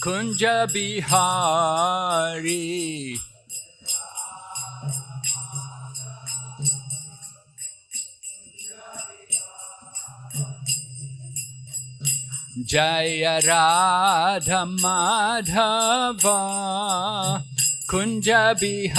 Kunja Bihari Jaya Radha Madhava Kunja Bihari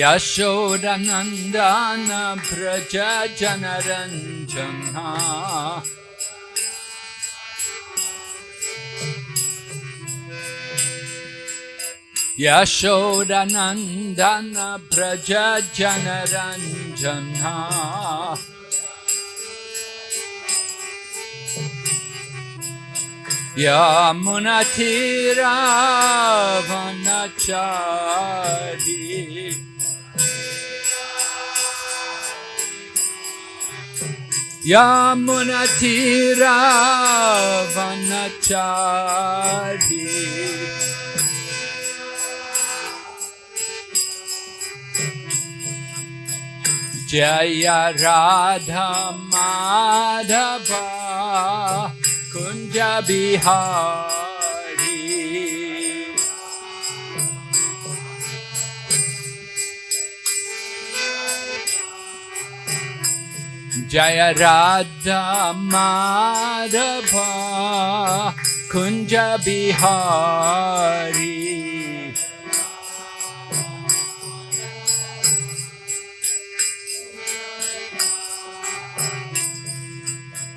यशोरनन्दान Vraj जनरञ्जना यशोरनन्दन Vraj जनरञ्जना यामुनथिरावनचारी। यमुनतीरा वनचारी जय Radha Madhava Kunj Bihar Jaya Radha Madhava Kunja Bihari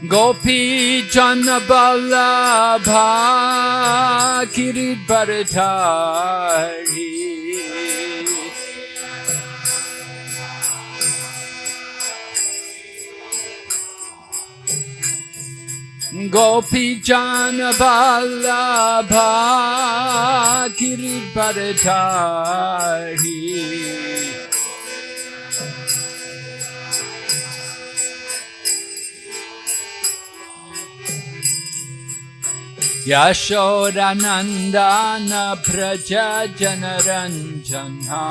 Gopi Janaballabha Giridharadhari गोपीचानबालाभा यशोरनन्दान भ्रज जनरञ्जना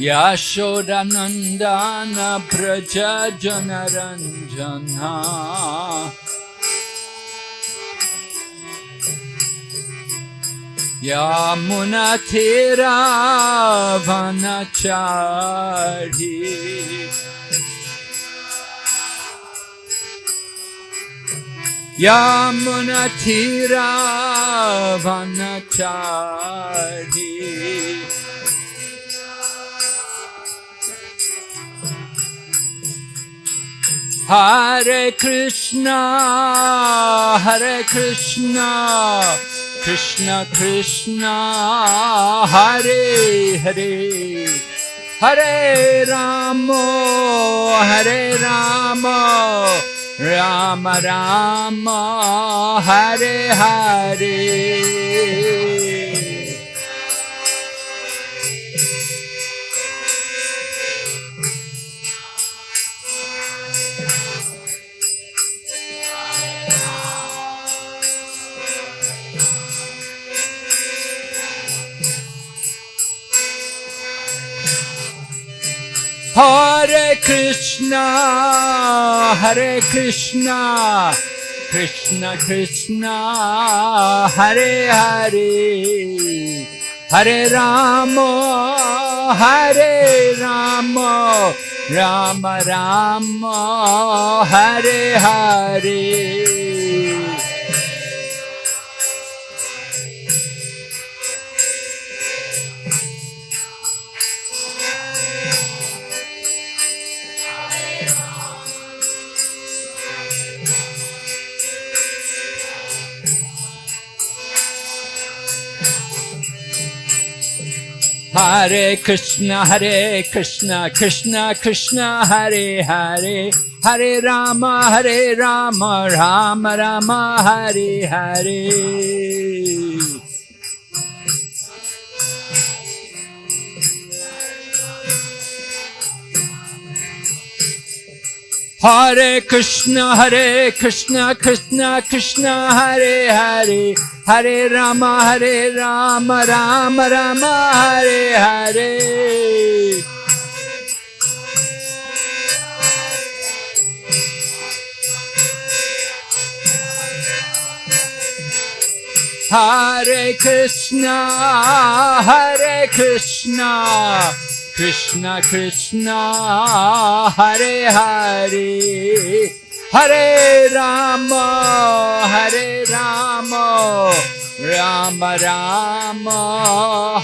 यशोरनन्दन प्रजनरञ्जना यामुनथिरावनचाढी यामुनथिरावनचाढी Hare Krishna Hare Krishna Krishna Krishna Hare Hare Hare Ramo Hare Ramo Rama Rama Hare Hare Hare Krishna, Hare Krishna, Krishna Krishna, Hare Hare, Hare Rama, Hare Rama, Rama Rama, Hare Hare. Hare Krishna, Hare Krishna, Krishna Krishna, Hare Hare, Hare Rama, Hare Rama, Rama Rama, Hare Hare. Hare Krishna, Hare Krishna, Krishna Krishna, Hare Hare, Hare Rama, Hare Rama, Rama Rama, Hare Hare. Hare Krishna, Hare Krishna, Krishna Krishna Hare Hare Hare Ram Hare Ram Ram Ram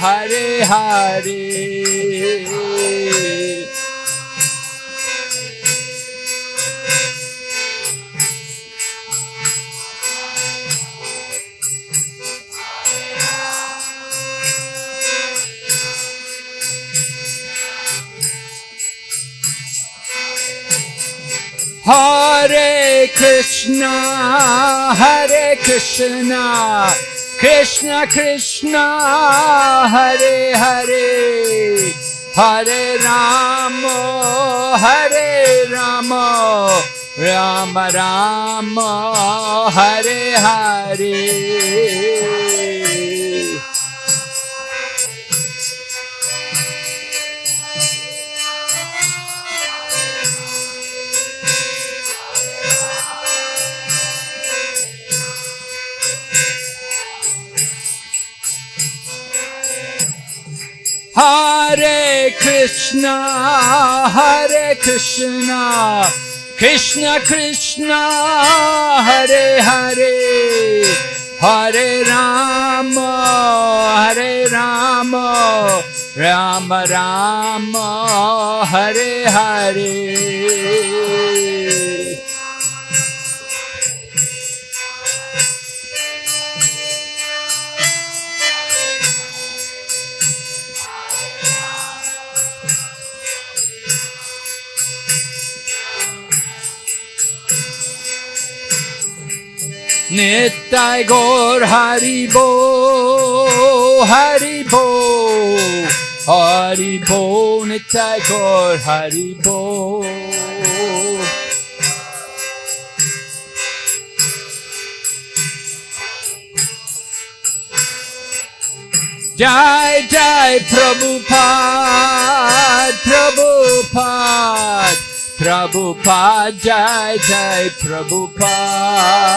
Hare Hare Hare Krishna, Hare Krishna, Krishna Krishna, Hare Hare, Hare Rama, Hare Rama, Rama Rama, Hare Hare. Hare Krishna, Hare Krishna, Krishna Krishna, Hare Hare, Hare Rama, Hare Rama, Rama Rama, Hare Hare. Nittai Gaur Haribo, Haribo, Haribo, Nittai Gaur Haribo. Jai Jai Prabhupada, Prabhupada, Prabhupada, Jai Jai Prabhupada.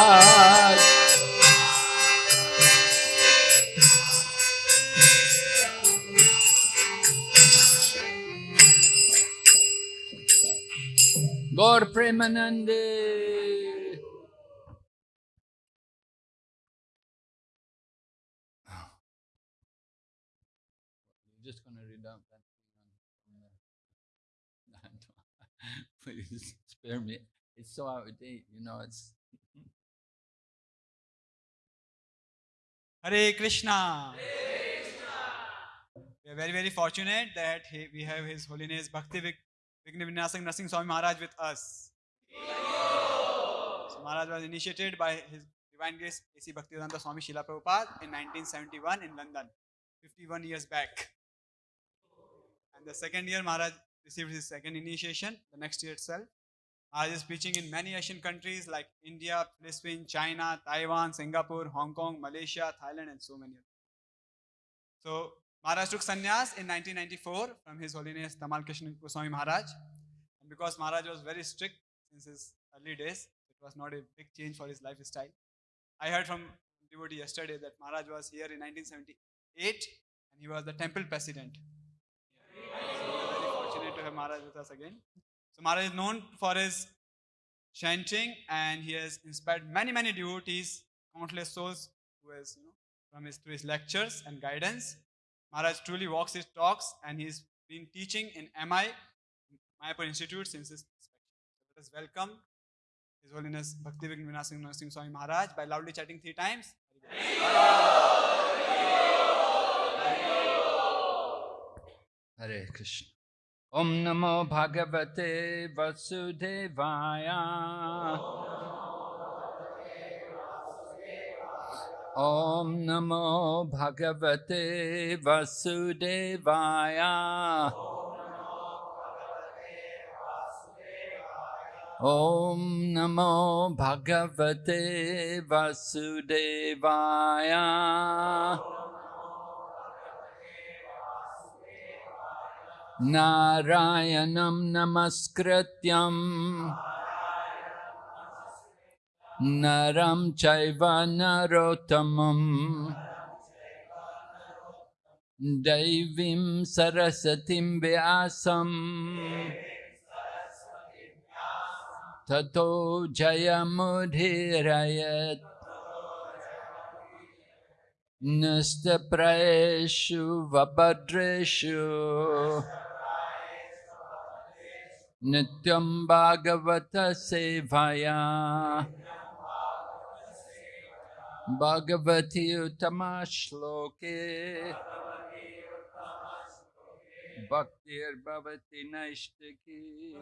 Gaur Premanande. You're just gonna read out that thing on- on the- It's so out of date, you know, it's. Mm-hmm. Hare Krishna. We are very, very fortunate that he, we have His Holiness Bhakti Vig- Vigna Vinasang Swami Maharaj with us. So Maharaj was initiated by His Divine Grace A.C. Bhaktivedanta Swami Srila Prabhupada in 1971 in London, 51 years back. And the second year, Maharaj received his second initiation, the next year itself. Uh, Maharaj is preaching in many Asian countries like India, Philippines, China, Taiwan, Singapore, Hong Kong, Malaysia, Thailand, and so many others. So Maharaj took sannyas in 1994 from His Holiness Tamal Krishna Goswami Maharaj. And because Maharaj was very strict since his early days, it was not a big change for his lifestyle. I heard from devotee yesterday that Maharaj was here in 1978 and he was the temple president. Very fortunate to have Maharaj with us again. So Maharaj is known for his chanting and he has inspired many, many devotees, countless souls who has, you know, from his through his lectures and guidance. Maharaj truly walks his talks and he's been teaching in MI, Mayapur Institute since his inspection. Let us welcome His Holiness Bhakti Vigna Vinasing Narsingh Swami Maharaj by loudly chanting three times. Hare Krishna. ॐ नमो भगवते वसुदेवाय। ॐ नमो भगवते वसुदेवाय। ॐ नमो भगवते वसुदेवाय। नारायणं नमस्कृत्यम् नरं चैव नरोत्तमम्। दैवीं सरस्वतीं व्यासम्। ततो जयमुधिरयत् नस्तप्रयेषु वभद्रेषु। Nityam Bhagavata Sevaya Bhagavati Uttama Shloke Bhaktir Bhavati Naishtaki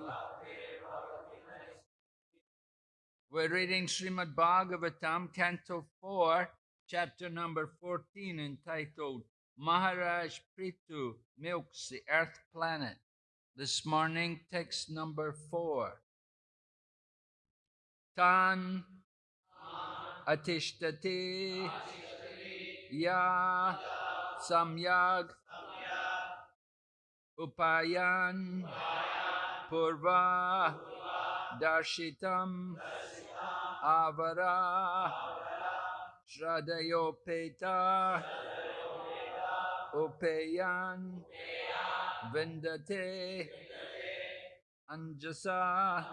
We're reading Srimad Bhagavatam, Canto 4, chapter number 14, entitled Maharaj Prithu Milks the Earth Planet. This morning, text number 4. Tan Atishtati Ya Samyag Upayan Purva Darshitam Avara Shradayopeta Upayan Vindate Anjasa.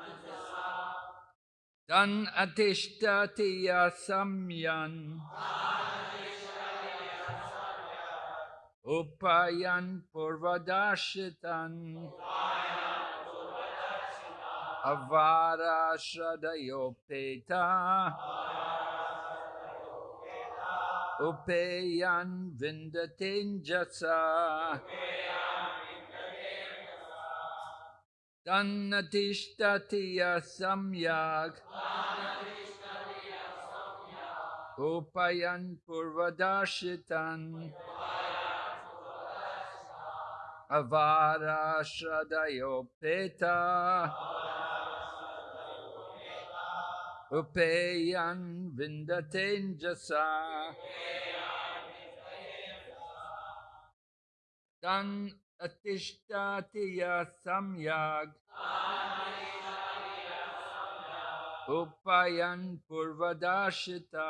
Tan Atishtatiya Samyan. Upayan Purvadashitan. Avara Shradayopeta Upayan Vindatenjasa Tannatishtatya Samyag. Upayan Purvadashitan. Avara Shradayopeta Upayan Vindatenjasa. Tan Atishtatiya Samyag Upayan Purvadashita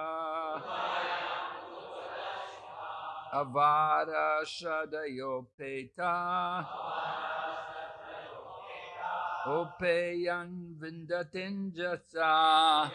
Avara Shradayopeta Upayan Vindatinjasa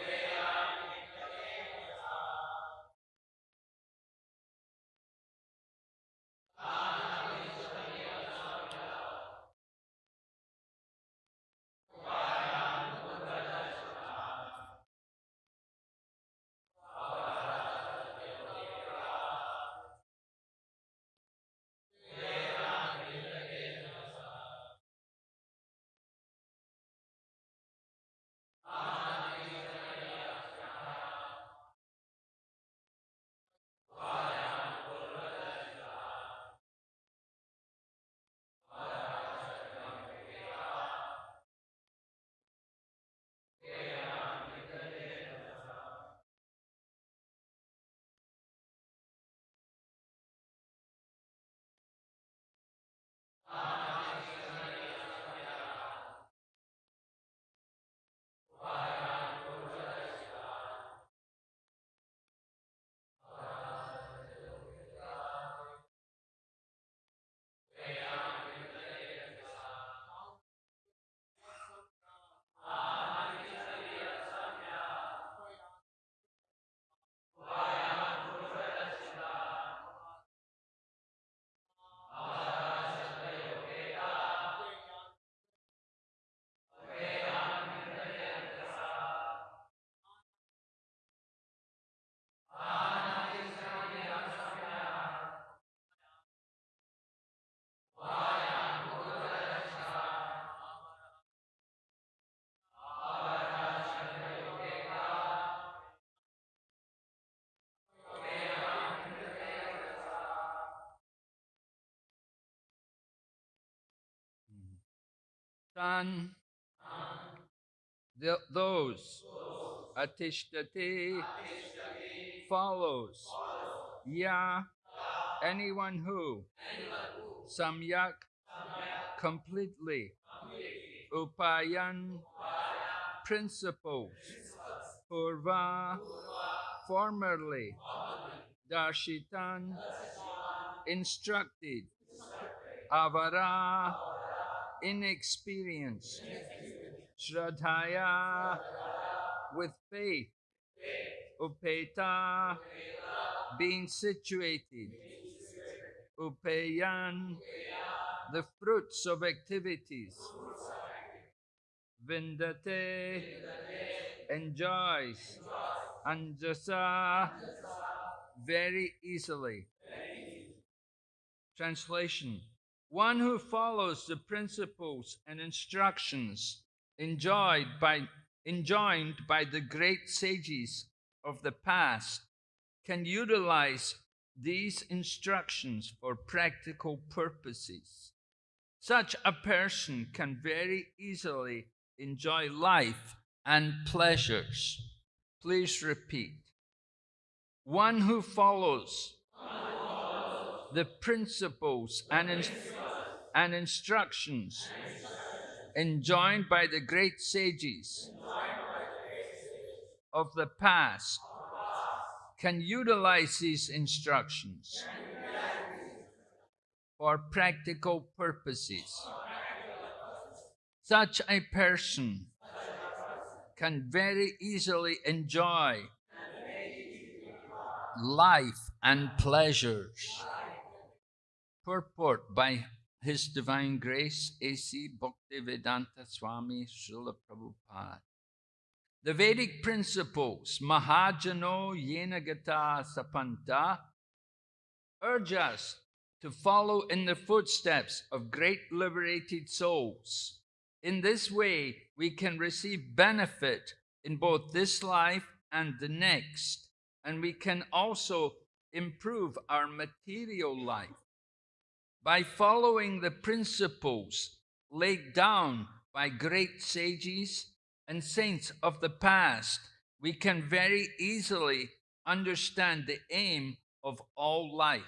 Tan. Th- those. Atishtati. Follows. Ya. Anyone who. Samyak. Completely. Upayan. Principles. Purva. Formerly. Darshitan. Instructed. Avara. Inexperienced. Shraddhaya. With faith. Upeta. Being situated. Upayan. The fruits of activities. Vindate. Enjoys. Anjasa. Very easily. Translation One who follows the principles and instructions enjoyed by, enjoined by the great sages of the past can utilize these instructions for practical purposes. Such a person can very easily enjoy life and pleasures. Please repeat. One who follows the principles and, in- and instructions enjoined by the great sages of the past can utilize these instructions for practical purposes. Such a person can very easily enjoy life and pleasures. Purport by His Divine Grace A.C. Bhaktivedanta Swami Srila Prabhupada. The Vedic principles, Mahajano Yenagata Sapanta, urge us to follow in the footsteps of great liberated souls. In this way, we can receive benefit in both this life and the next, and we can also improve our material life. By following the principles laid down by great sages and saints of the past, we can very easily understand the aim of all life.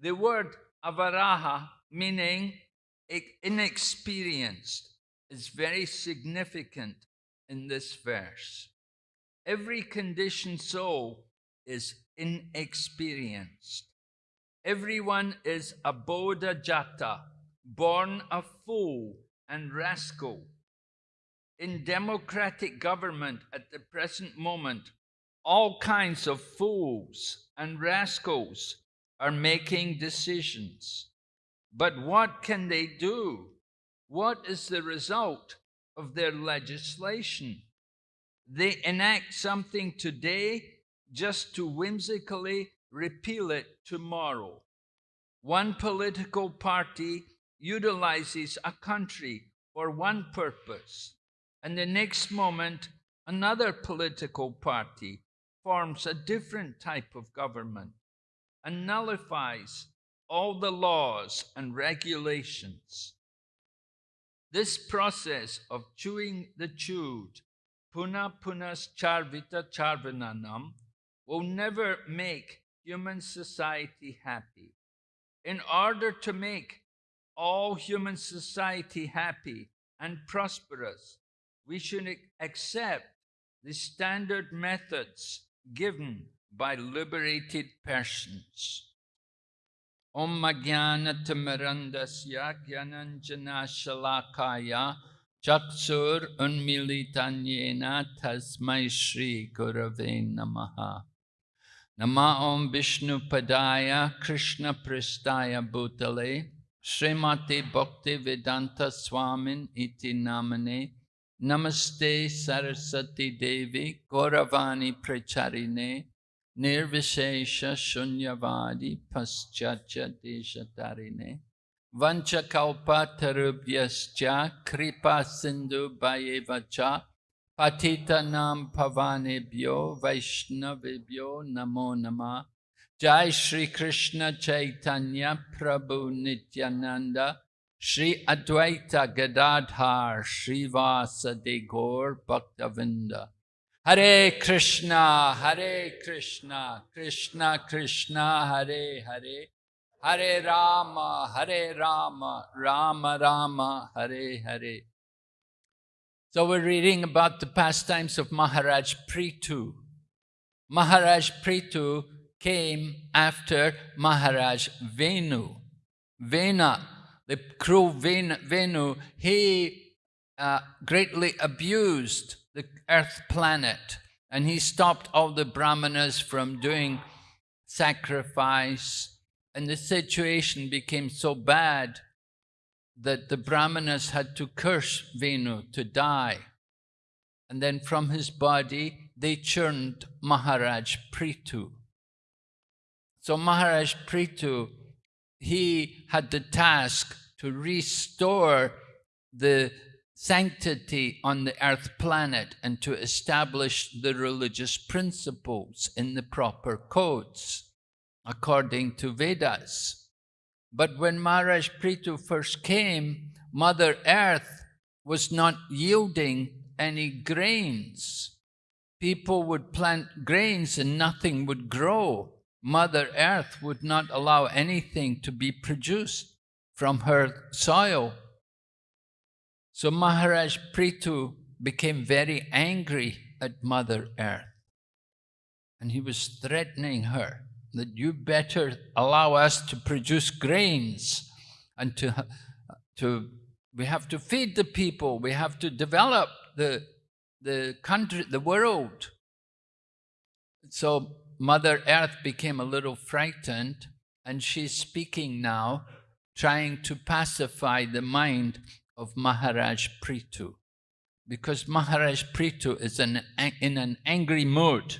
The word avaraha, meaning inexperienced, is very significant in this verse. Every conditioned soul is inexperienced. Everyone is a Bodha Jata, born a fool and rascal. In democratic government at the present moment, all kinds of fools and rascals are making decisions. But what can they do? What is the result of their legislation? They enact something today just to whimsically repeal it tomorrow. One political party utilizes a country for one purpose, and the next moment, another political party forms a different type of government and nullifies all the laws and regulations. This process of chewing the chewed, puna punas charvita charvananam, will never make human society happy. In order to make all human society happy and prosperous, we should accept the standard methods given by liberated persons. Om Jnanatimirandasya Gyananjana Shalakaya Chaksur Unmilitanyena Tasmai Shri Gurave Namaha Nama Om Vishnu Padaya Krishna Pristaya Bhutale Srimati Bhakti Vedanta Swamin Iti Namane Namaste Sarasati Devi Gauravani Pracharine Nirvishesha Shunyavadi Paschatya Deshatarine Vanchakalpa Tarubhyascha Kripa Sindhu Bhayevacha Patita Nam Pavanebhyo Vaishnavebhyo Namo Nama Jai Shri Krishna Chaitanya Prabhu Nityananda Sri Advaita Gadadhar Srivasa De Gaur Bhaktavinda. Hare Krishna, Hare Krishna, Krishna Krishna, Hare Hare, Hare Rama, Hare Rama, Rama Rama, Hare Hare. So we're reading about the pastimes of Maharaj Prithu. Maharaj Prithu came after Maharaj Venu. Vena, the cruel Venu, he uh, greatly abused the earth planet and he stopped all the brahmanas from doing sacrifice and the situation became so bad that the brahmanas had to curse Venu to die. And then from his body, they churned Maharaj Prithu. So Maharaj Prithu, he had the task to restore the sanctity on the earth planet and to establish the religious principles in the proper codes according to Vedas. But when Maharaj Prithu first came, Mother Earth was not yielding any grains. People would plant grains and nothing would grow. Mother Earth would not allow anything to be produced from her soil. So Maharaj Prithu became very angry at Mother Earth. And he was threatening her that you better allow us to produce grains and to, to we have to feed the people, we have to develop the, the country, the world. So Mother Earth became a little frightened and she's speaking now, trying to pacify the mind of Maharaj Prithu. Because Maharaj Prithu is in, in an angry mood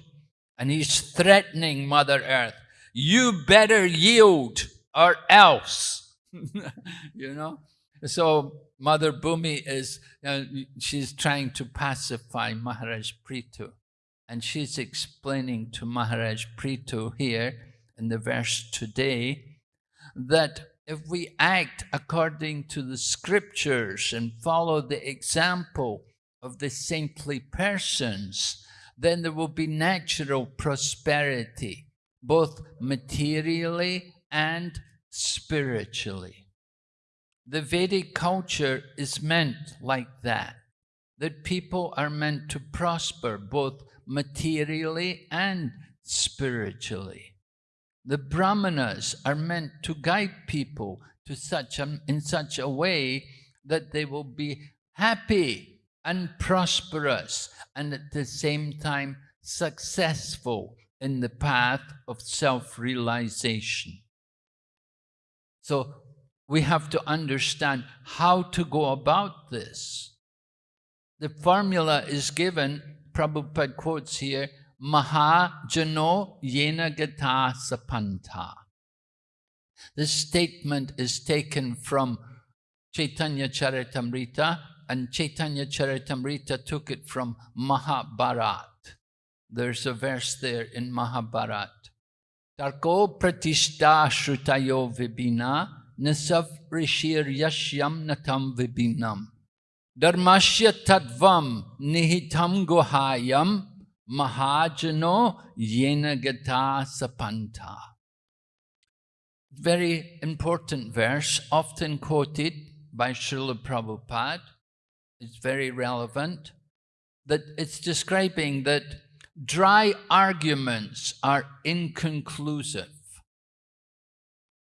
and he's threatening Mother Earth. You better yield or else. you know? So Mother Bhumi is, uh, she's trying to pacify Maharaj Prithu. And she's explaining to Maharaj Prithu here in the verse today that if we act according to the scriptures and follow the example of the saintly persons, then there will be natural prosperity, both materially and spiritually. The Vedic culture is meant like that, that people are meant to prosper both materially and spiritually. The brahmanas are meant to guide people to such a, in such a way that they will be happy and prosperous and at the same time successful in the path of self-realization. So we have to understand how to go about this. The formula is given, Prabhupada quotes here, Mahajano Yena Gata Sapanta. This statement is taken from Chaitanya Charitamrita and Chaitanya Charitamrita took it from Mahabharat. There's a verse there in Mahabharat. Tarko pratishta shrutayo vibina nasav rishir yashyam natam vibinam. Dharmasya tadvam nihitam gohayam Mahajano Yenagata Sapanta. Very important verse, often quoted by Srila Prabhupada. It's very relevant. That it's describing that dry arguments are inconclusive.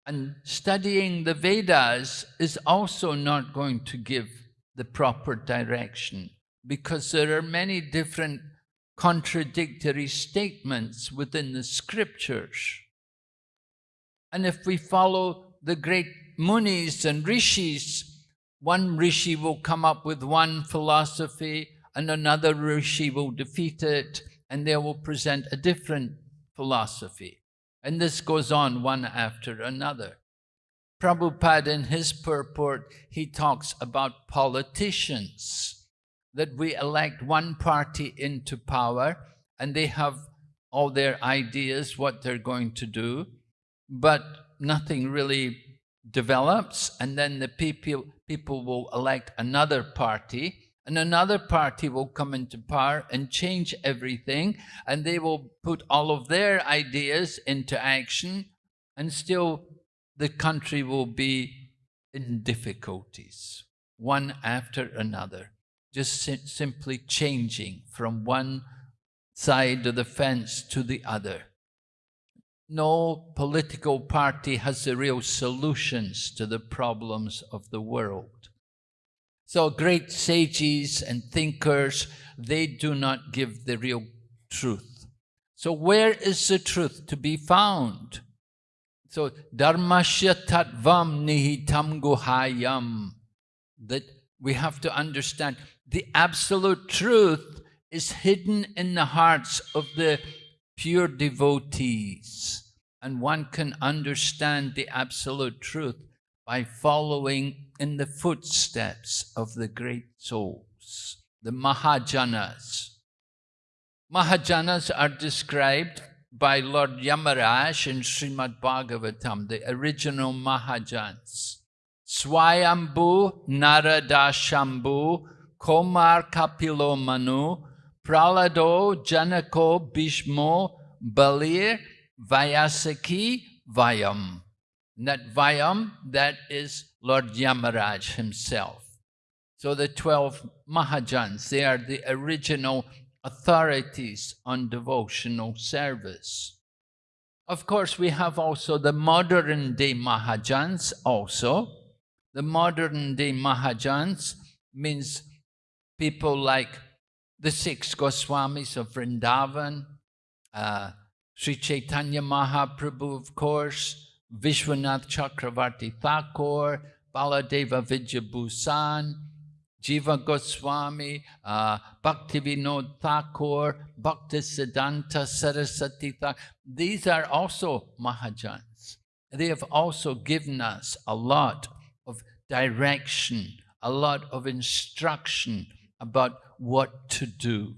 And studying the Vedas is also not going to give the proper direction because there are many different contradictory statements within the scriptures. And if we follow the great munis and rishis, one rishi will come up with one philosophy and another rishi will defeat it and they will present a different philosophy. And this goes on one after another. Prabhupada in his purport, he talks about politicians that we elect one party into power and they have all their ideas, what they're going to do, but nothing really develops, and then the people, people will elect another party, and another party will come into power and change everything, and they will put all of their ideas into action, and still the country will be in difficulties, one after another, just simply changing from one side of the fence to the other. No political party has the real solutions to the problems of the world. So great sages and thinkers, they do not give the real truth. So where is the truth to be found? So dharmasya tatvam nihitam guhayam. That we have to understand the absolute truth is hidden in the hearts of the pure devotees. And one can understand the absolute truth by following in the footsteps of the great souls, the Mahajanas. Mahajanas are described by Lord Yamaraj in Srimad Bhagavatam, the original Mahajans. Swayambhu Narada Shambhu Komar Kapilo Manu Prahlado Janako Bhishmo Balir Vyasaki Vayam. And that Vayam, that is Lord Yamaraj himself. So the 12 Mahajans, they are the original authorities on devotional service. Of course, we have also the modern day Mahajans also. The modern day Mahajans means people like the six Goswamis of Vrindavan, uh, Sri Chaitanya Mahaprabhu, of course, Vishwanath Chakravarti Thakur, Baladeva Vidyabhusan, Jiva Goswami, uh, Bhaktivinoda Thakur, Bhaktisiddhanta Saraswati Thakur. These are also Mahajans. They have also given us a lot of direction, a lot of instruction about what to do.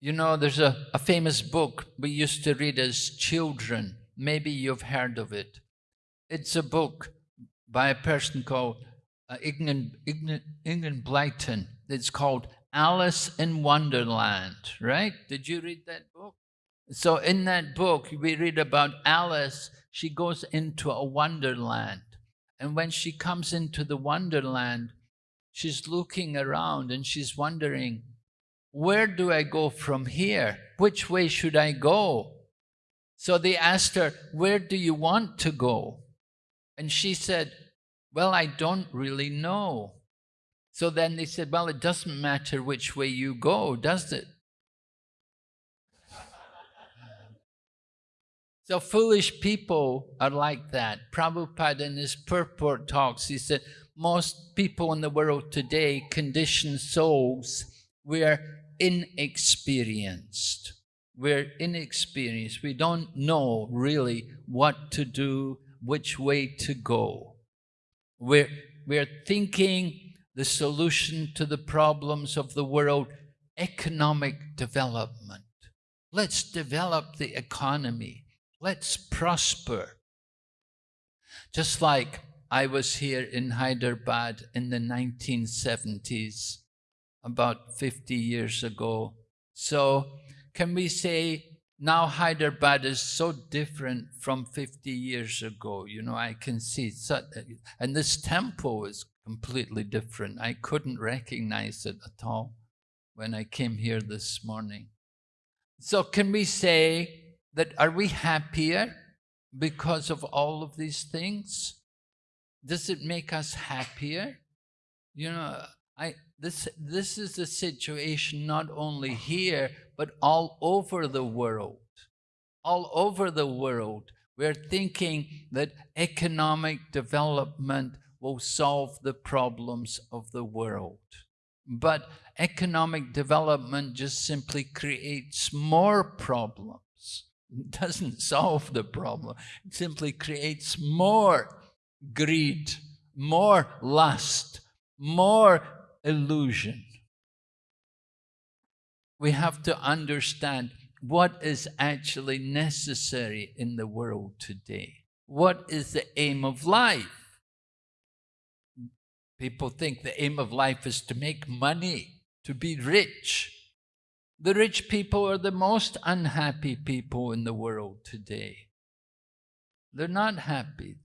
You know, there's a, a famous book we used to read as children. Maybe you've heard of it. It's a book by a person called uh, Ignan, Ignan, Blyton. It's called Alice in Wonderland, right? Did you read that book? So in that book, we read about Alice. She goes into a wonderland. And when she comes into the wonderland, she's looking around and she's wondering, where do I go from here? Which way should I go? So they asked her, where do you want to go? And she said, well, I don't really know. So then they said, well, it doesn't matter which way you go, does it? So foolish people are like that. Prabhupada in his purport talks, he said, most people in the world today, conditioned souls, we are inexperienced. We're inexperienced. We don't know really what to do, which way to go. We're, we're thinking the solution to the problems of the world, economic development. Let's develop the economy. Let's prosper. Just like I was here in Hyderabad in the 1970s, about 50 years ago. So can we say now Hyderabad is so different from 50 years ago. You know, I can see, such, and this temple is completely different. I couldn't recognize it at all when I came here this morning. So can we say that are we happier because of all of these things? Does it make us happier? You know, I this this is the situation not only here, but all over the world. All over the world, we're thinking that economic development will solve the problems of the world. But economic development just simply creates more problems. It doesn't solve the problem. It simply creates more greed, more lust, more illusion we have to understand what is actually necessary in the world today. what is the aim of life? People think the aim of life is to make money, to be rich. The rich people are the most unhappy people in the world today. They're not happy.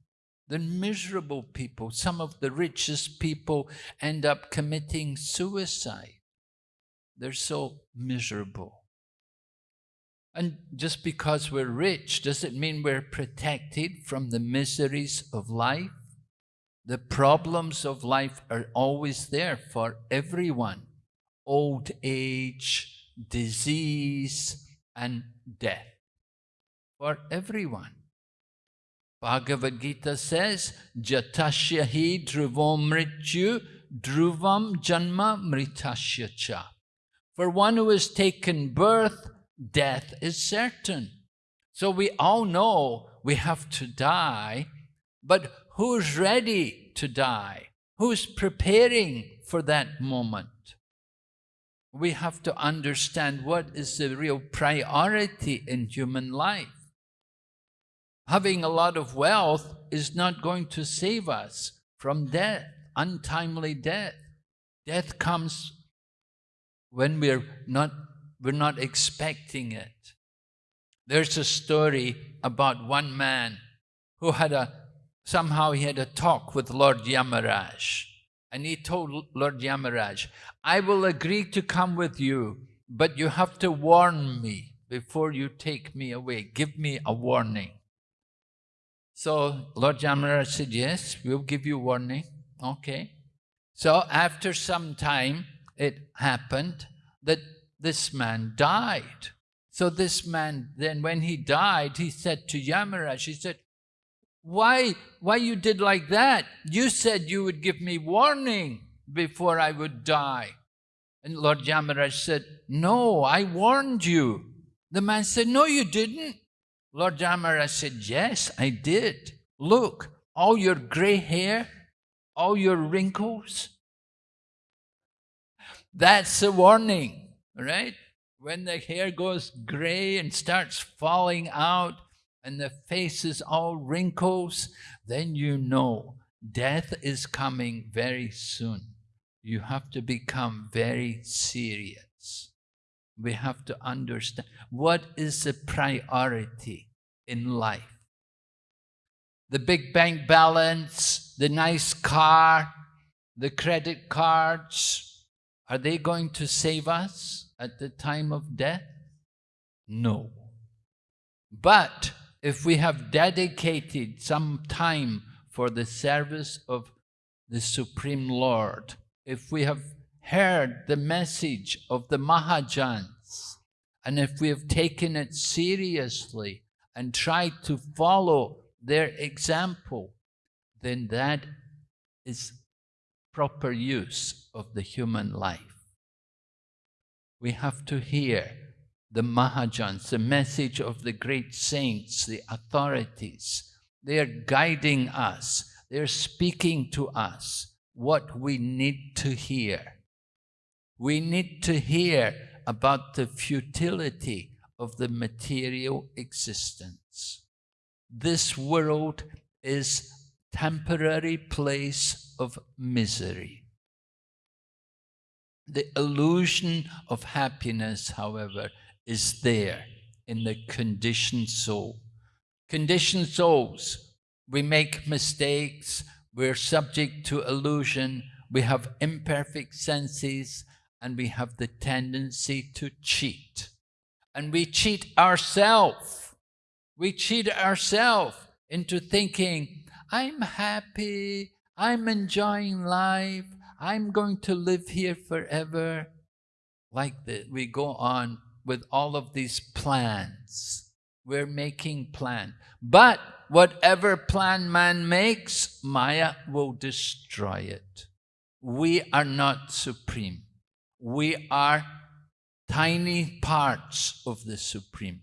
They're miserable people. Some of the richest people end up committing suicide. They're so miserable. And just because we're rich, does it mean we're protected from the miseries of life? The problems of life are always there for everyone. Old age, disease, and death. For everyone. Bhagavad Gita says, Jatasya hi dhruvam mrityu dhruvam janma mritasya cha. For one who has taken birth, death is certain. So we all know we have to die, but who's ready to die? Who's preparing for that moment? We have to understand what is the real priority in human life. Having a lot of wealth is not going to save us from death, untimely death. Death comes when we're not we're not expecting it. There's a story about one man who had a, somehow he had a talk with Lord Yamaraj. And he told Lord Yamaraj, I will agree to come with you, but you have to warn me before you take me away. Give me a warning. So Lord Yamaraj said, yes, we'll give you warning. Okay. So after some time, it happened that this man died. So this man, then when he died, he said to Yamaraj, he said, why, why you did like that? You said you would give me warning before I would die. And Lord Yamaraj said, no, I warned you. The man said, no, you didn't. Lord Yamaraj said, yes, I did. Look, all your gray hair, all your wrinkles, that's a warning right? When the hair goes gray and starts falling out and the face is all wrinkles, then you know death is coming very soon. You have to become very serious. We have to understand what is the priority in life. The big bank balance, the nice car, the credit cards, are they going to save us? at the time of death? No. But if we have dedicated some time for the service of the Supreme Lord, if we have heard the message of the Mahajans, and if we have taken it seriously and tried to follow their example, then that is proper use of the human life we have to hear the Mahajans, the message of the great saints, the authorities. They are guiding us. They're speaking to us what we need to hear. We need to hear about the futility of the material existence. This world is temporary place of misery. The illusion of happiness, however, is there in the conditioned soul. Conditioned souls, we make mistakes, we're subject to illusion, we have imperfect senses, and we have the tendency to cheat. And we cheat ourselves. We cheat ourselves into thinking, I'm happy, I'm enjoying life, I'm going to live here forever. Like that, we go on with all of these plans. We're making plan. But whatever plan man makes, Maya will destroy it. We are not supreme. We are tiny parts of the supreme.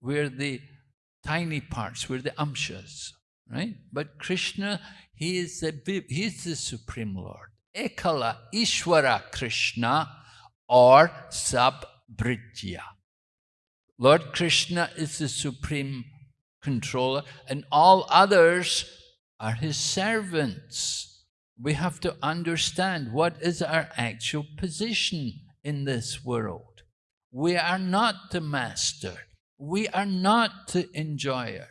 We're the tiny parts. We're the amshas, right? But Krishna, he is the, he is the supreme Lord. Ekala Ishwara Krishna or Sabhrijya. Lord Krishna is the supreme controller, and all others are his servants. We have to understand what is our actual position in this world. We are not the master. We are not the enjoyer.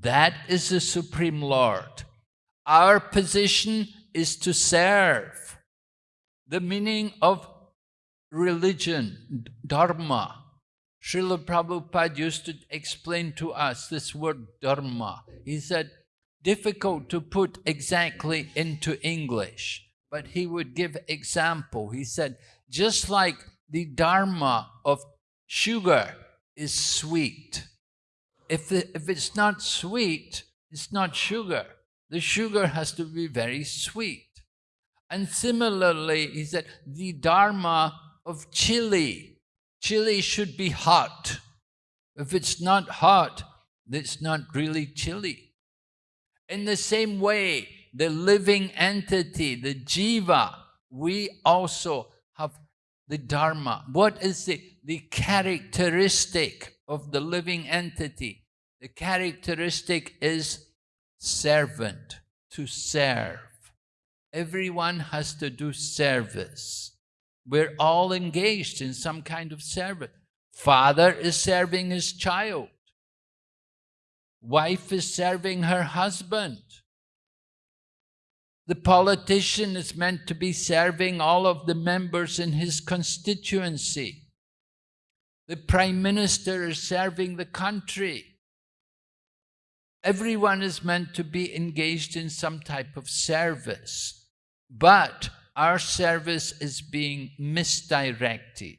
That is the Supreme Lord. Our position is to serve. The meaning of religion, dharma. Srila Prabhupada used to explain to us this word dharma. He said, difficult to put exactly into English, but he would give example. He said, just like the dharma of sugar is sweet. If, if it's not sweet, it's not sugar. The sugar has to be very sweet. And similarly, he said, the dharma of chili. Chili should be hot. If it's not hot, it's not really chili. In the same way, the living entity, the jiva, we also have the dharma. What is the, the characteristic of the living entity? The characteristic is servant, to serve. Everyone has to do service. We're all engaged in some kind of service. Father is serving his child. Wife is serving her husband. The politician is meant to be serving all of the members in his constituency. The prime minister is serving the country. Everyone is meant to be engaged in some type of service, but our service is being misdirected.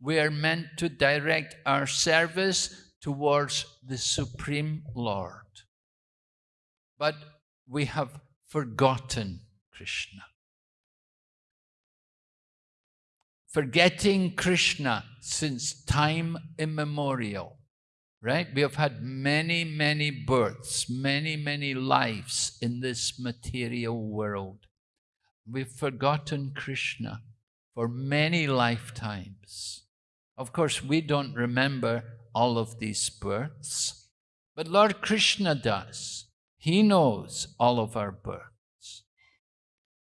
We are meant to direct our service towards the Supreme Lord. But we have forgotten Krishna. Forgetting Krishna since time immemorial right? We have had many, many births, many, many lives in this material world. We've forgotten Krishna for many lifetimes. Of course, we don't remember all of these births, but Lord Krishna does. He knows all of our births.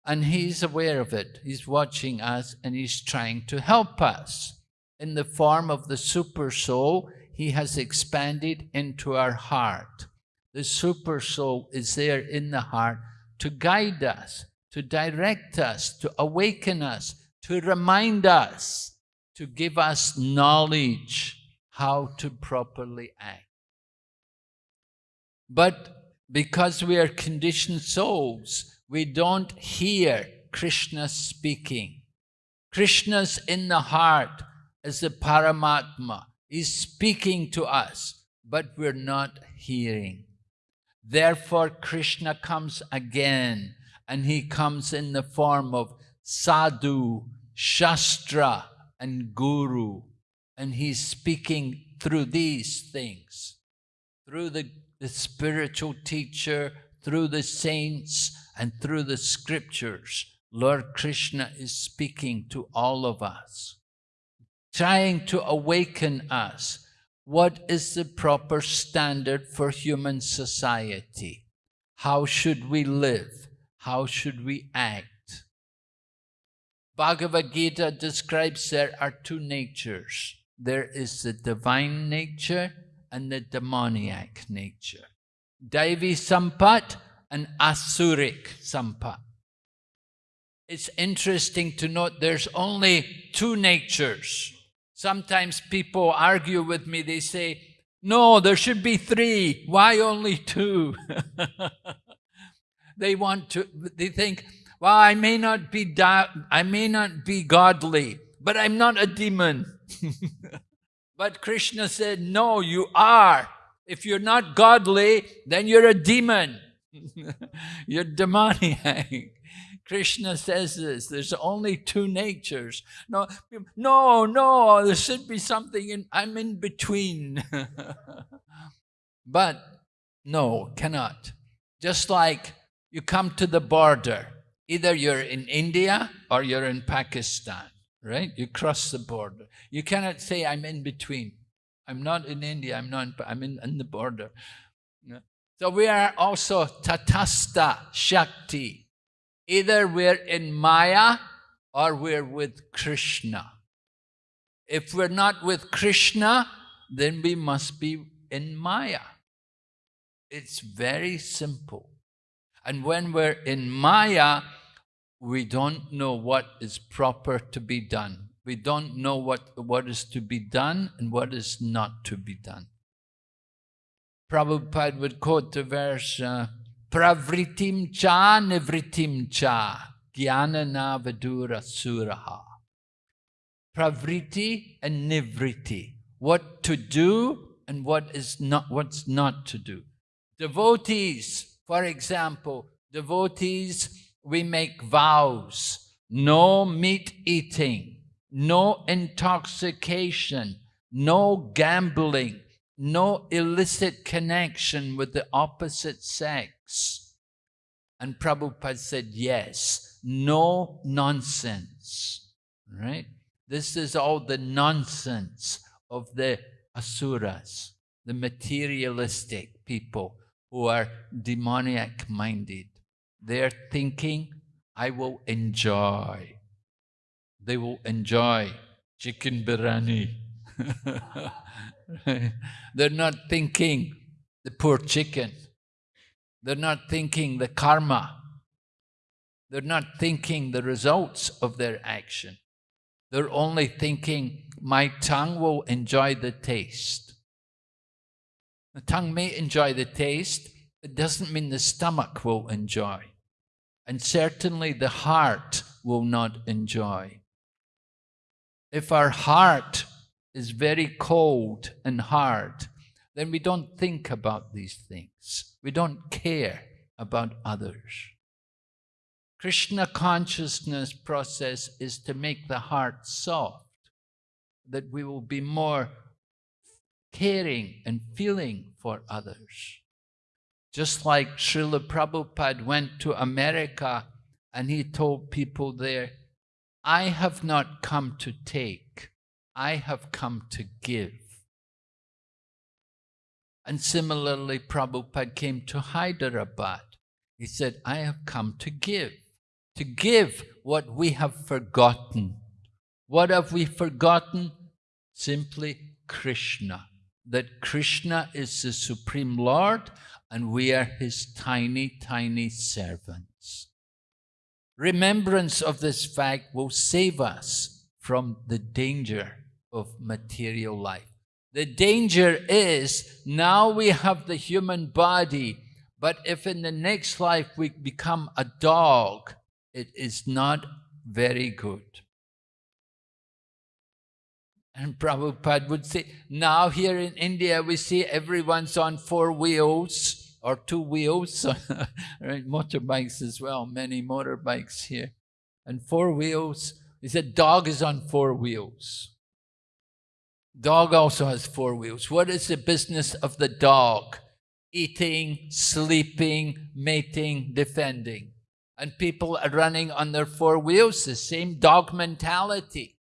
And He's aware of it. He's watching us and He's trying to help us in the form of the super soul he has expanded into our heart. The super soul is there in the heart to guide us, to direct us, to awaken us, to remind us, to give us knowledge how to properly act. But because we are conditioned souls, we don't hear Krishna speaking. Krishna's in the heart as the Paramatma is speaking to us, but we're not hearing. Therefore, Krishna comes again, and he comes in the form of sadhu, shastra, and guru. And he's speaking through these things, through the, the spiritual teacher, through the saints, and through the scriptures. Lord Krishna is speaking to all of us trying to awaken us. What is the proper standard for human society? How should we live? How should we act? Bhagavad Gita describes there are two natures. There is the divine nature and the demoniac nature. Daivi Sampat and Asuric Sampat. It's interesting to note there's only two natures. Sometimes people argue with me, they say, no, there should be three. Why only two? they want to, they think, well, I may not be, I may not be godly, but I'm not a demon. But Krishna said, no, you are. If you're not godly, then you're a demon. you're demoniac. Krishna says this, there's only two natures. No, no, no, there should be something in, I'm in between. but no, cannot. Just like you come to the border, either you're in India or you're in Pakistan, right? You cross the border. You cannot say, I'm in between. I'm not in India, I'm not, I'm in, in the border. So we are also tatasta Shakti. Either we're in Maya or we're with Krishna. If we're not with Krishna, then we must be in Maya. It's very simple. And when we're in Maya, we don't know what is proper to be done. We don't know what, what is to be done and what is not to be done. Prabhupada would quote the verse, uh, Pravritim cha nivritim cha vidura suraha. Pravriti and nivriti. What to do and what is not, what's not to do. Devotees, for example, devotees, we make vows. No meat eating, no intoxication, no gambling, no illicit connection with the opposite sex. And Prabhupada said, yes, no nonsense, right? This is all the nonsense of the asuras, the materialistic people who are demoniac minded. They're thinking, I will enjoy. They will enjoy chicken biryani. They're not thinking the poor chicken. They're not thinking the karma. They're not thinking the results of their action. They're only thinking, my tongue will enjoy the taste. The tongue may enjoy the taste, it doesn't mean the stomach will enjoy. And certainly the heart will not enjoy. If our heart is very cold and hard, then we don't think about these things. We don't care about others. Krishna consciousness process is to make the heart soft, that we will be more caring and feeling for others. Just like Srila Prabhupada went to America and he told people there, I have not come to take, I have come to give. And similarly, Prabhupada came to Hyderabad. He said, I have come to give, to give what we have forgotten. What have we forgotten? Simply Krishna. That Krishna is the Supreme Lord and we are his tiny, tiny servants. Remembrance of this fact will save us from the danger of material life. The danger is now we have the human body, but if in the next life we become a dog, it is not very good. And Prabhupada would say, now here in India we see everyone's on four wheels or two wheels, right? motorbikes as well, many motorbikes here. And four wheels, he said dog is on four wheels. Dog also has four wheels. What is the business of the dog? Eating, sleeping, mating, defending. And people are running on their four wheels, the same dog mentality.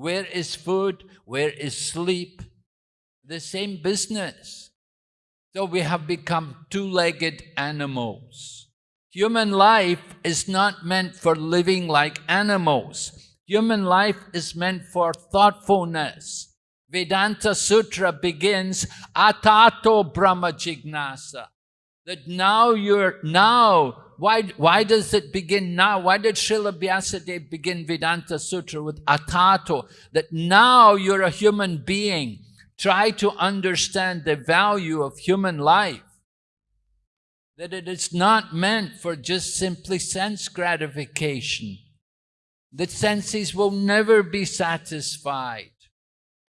Where is food? Where is sleep? The same business. So we have become two-legged animals. Human life is not meant for living like animals. Human life is meant for thoughtfulness, Vedanta Sutra begins, Atato Brahma Jignasa. That now you're, now, why, why does it begin now? Why did Srila Vyasadeva begin Vedanta Sutra with Atato? That now you're a human being. Try to understand the value of human life. That it is not meant for just simply sense gratification. The senses will never be satisfied.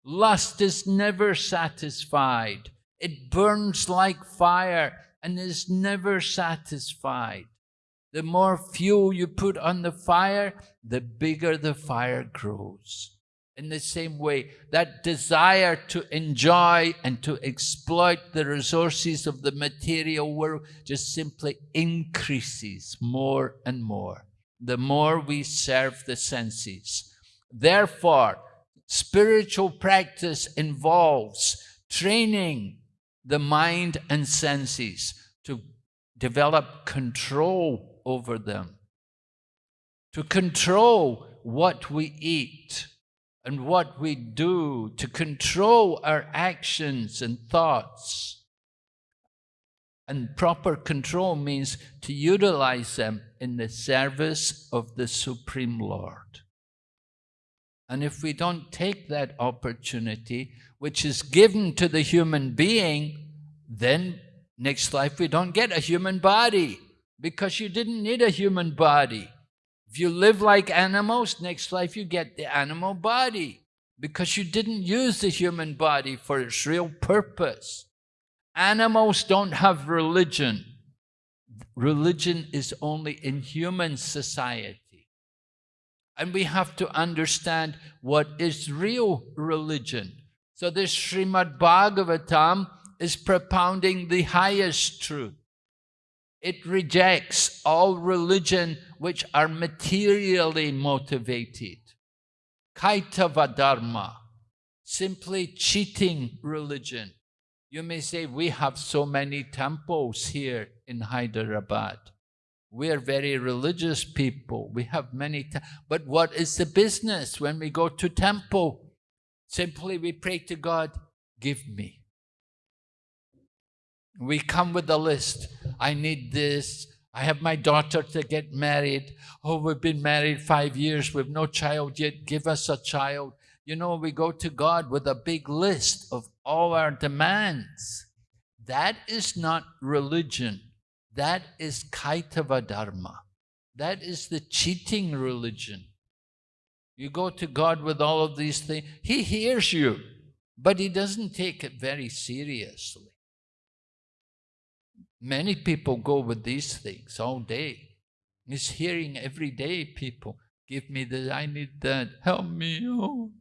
Lust is never satisfied. It burns like fire and is never satisfied. The more fuel you put on the fire, the bigger the fire grows. In the same way, that desire to enjoy and to exploit the resources of the material world just simply increases more and more, the more we serve the senses. Therefore, Spiritual practice involves training the mind and senses to develop control over them, to control what we eat and what we do, to control our actions and thoughts. And proper control means to utilize them in the service of the Supreme Lord. And if we don't take that opportunity, which is given to the human being, then next life we don't get a human body because you didn't need a human body. If you live like animals, next life you get the animal body because you didn't use the human body for its real purpose. Animals don't have religion. Religion is only in human society. And we have to understand what is real religion. So this Srimad Bhagavatam is propounding the highest truth. It rejects all religion which are materially motivated. Kaitava Dharma, simply cheating religion. You may say, we have so many temples here in Hyderabad. We are very religious people. We have many, but what is the business when we go to temple? Simply we pray to God, give me. We come with a list. I need this. I have my daughter to get married. Oh, we've been married five years. We've no child yet. Give us a child. You know, we go to God with a big list of all our demands. That is not religion. That is Kaitava Dharma. That is the cheating religion. You go to God with all of these things. He hears you, but He doesn't take it very seriously. Many people go with these things all day. It's hearing every day people, give me this, I need that, help me. Oh.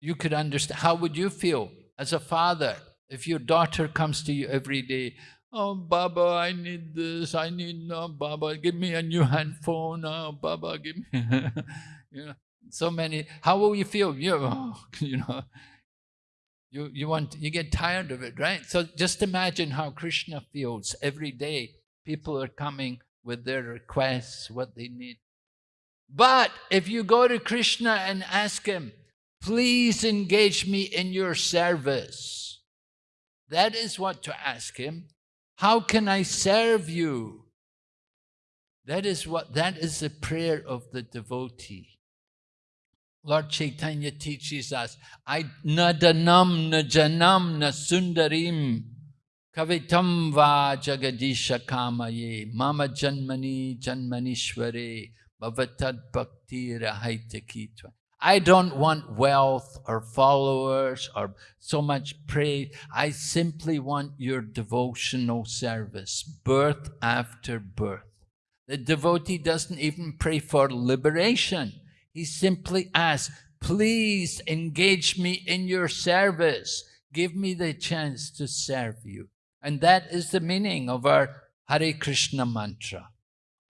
You could understand, how would you feel as a father if your daughter comes to you every day, oh, Baba, I need this, I need, no, Baba, give me a new handphone, oh, Baba, give me, you know, so many, how will you feel? You, oh, you know, you, you want, you get tired of it, right? So just imagine how Krishna feels every day. People are coming with their requests, what they need. But if you go to Krishna and ask him, please engage me in your service, that is what to ask him. How can I serve you? That is what, that is the prayer of the devotee. Lord Chaitanya teaches us, I nadanam na janam na sundarim kavitam va jagadisha kamaye mama janmani janmanishware bhavatad bhakti rahaitakitva. I don't want wealth or followers or so much praise. I simply want your devotional service, birth after birth. The devotee doesn't even pray for liberation. He simply asks, please engage me in your service. Give me the chance to serve you. And that is the meaning of our Hare Krishna mantra.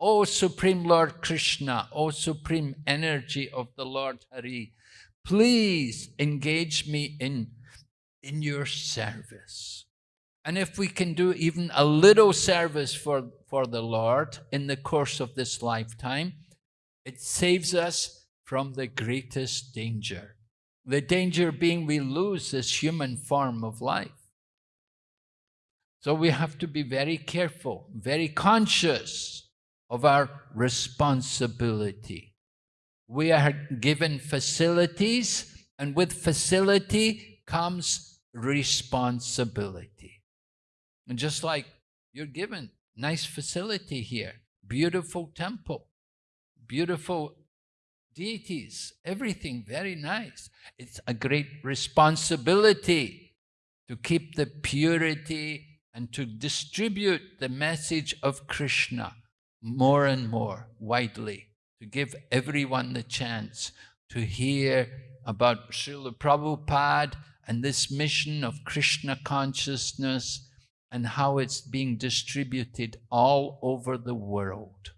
O Supreme Lord Krishna, O Supreme Energy of the Lord Hari, please engage me in, in your service. And if we can do even a little service for, for the Lord in the course of this lifetime, it saves us from the greatest danger. The danger being we lose this human form of life. So we have to be very careful, very conscious of our responsibility. We are given facilities, and with facility comes responsibility. And just like you're given nice facility here, beautiful temple, beautiful deities, everything very nice. It's a great responsibility to keep the purity and to distribute the message of Krishna more and more widely, to give everyone the chance to hear about Srila Prabhupada and this mission of Krishna consciousness and how it's being distributed all over the world.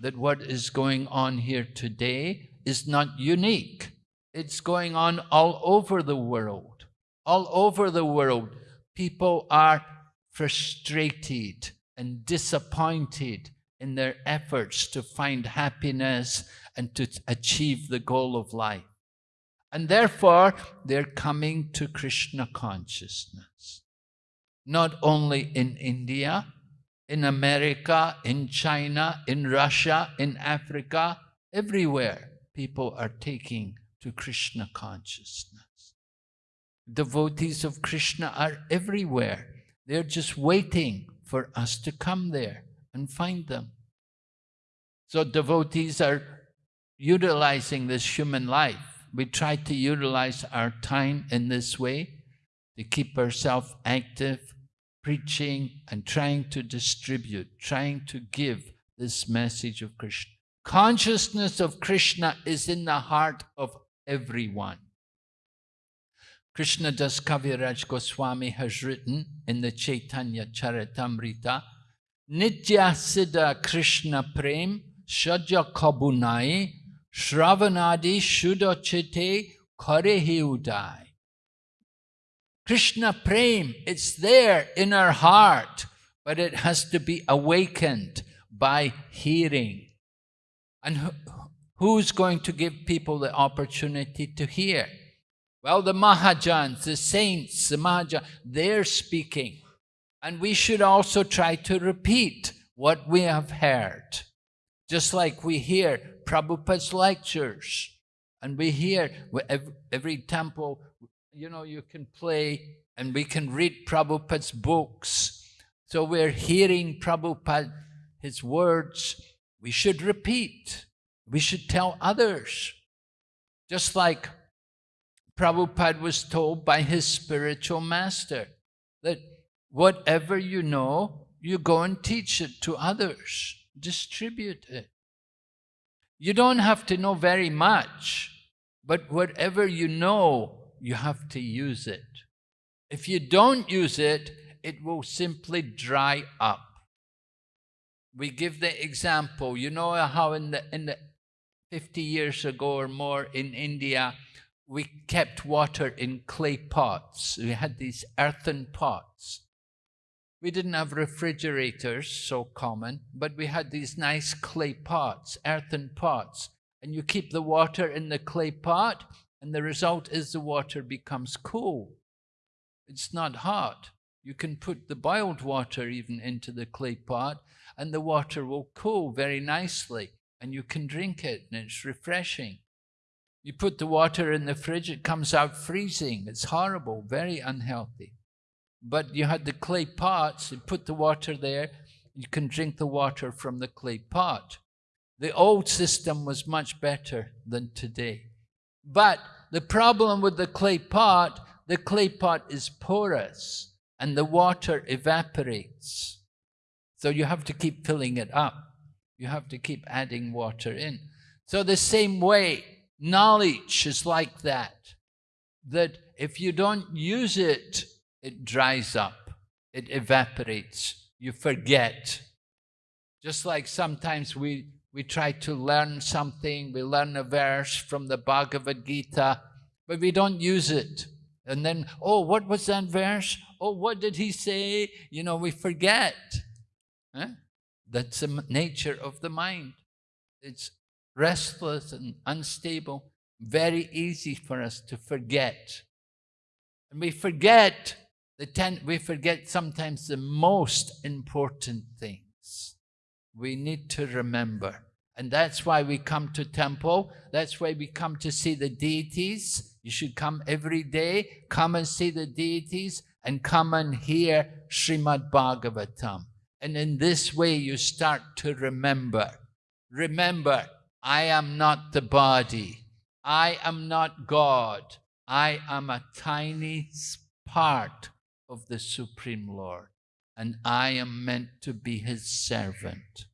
That what is going on here today is not unique. It's going on all over the world. All over the world, people are frustrated and disappointed in their efforts to find happiness and to achieve the goal of life. And therefore, they're coming to Krishna consciousness. Not only in India, in America, in China, in Russia, in Africa, everywhere people are taking to Krishna consciousness. Devotees of Krishna are everywhere. They're just waiting for us to come there and find them. So devotees are utilizing this human life. We try to utilize our time in this way to keep ourselves active, preaching and trying to distribute, trying to give this message of Krishna. Consciousness of Krishna is in the heart of everyone. Krishna Das Kaviraj Goswami has written in the Chaitanya Charitamrita, Nitya Siddha Krishna Prem Shaja Kabunai Shravanadi Shudochite Karehi Udai. Krishna Prem, it's there in our heart, but it has to be awakened by hearing. And who's going to give people the opportunity to hear? Well, the Mahajans, the saints, the Mahajans, they're speaking. And we should also try to repeat what we have heard. Just like we hear Prabhupada's lectures, and we hear every temple, you know, you can play and we can read Prabhupada's books. So we're hearing Prabhupada, his words, we should repeat. We should tell others. Just like Prabhupada was told by his spiritual master that whatever you know, you go and teach it to others, distribute it. You don't have to know very much, but whatever you know, you have to use it. If you don't use it, it will simply dry up. We give the example, you know how in the, in the 50 years ago or more in India, we kept water in clay pots. We had these earthen pots. We didn't have refrigerators so common, but we had these nice clay pots, earthen pots. And you keep the water in the clay pot, and the result is the water becomes cool. It's not hot. You can put the boiled water even into the clay pot, and the water will cool very nicely and you can drink it and it's refreshing. You put the water in the fridge, it comes out freezing. It's horrible, very unhealthy. But you had the clay pots, you put the water there, you can drink the water from the clay pot. The old system was much better than today. But the problem with the clay pot, the clay pot is porous and the water evaporates. So you have to keep filling it up. You have to keep adding water in. So the same way, knowledge is like that. That if you don't use it, it dries up. It evaporates. You forget. Just like sometimes we, we try to learn something, we learn a verse from the Bhagavad Gita, but we don't use it. And then, oh, what was that verse? Oh, what did he say? You know, we forget. That's the nature of the mind. It's restless and unstable, very easy for us to forget. And we forget the ten, we forget sometimes the most important things. We need to remember. And that's why we come to temple. That's why we come to see the deities. You should come every day, come and see the deities, and come and hear Srimad Bhagavatam. And in this way, you start to remember. Remember, I am not the body. I am not God. I am a tiny part of the Supreme Lord. And I am meant to be his servant.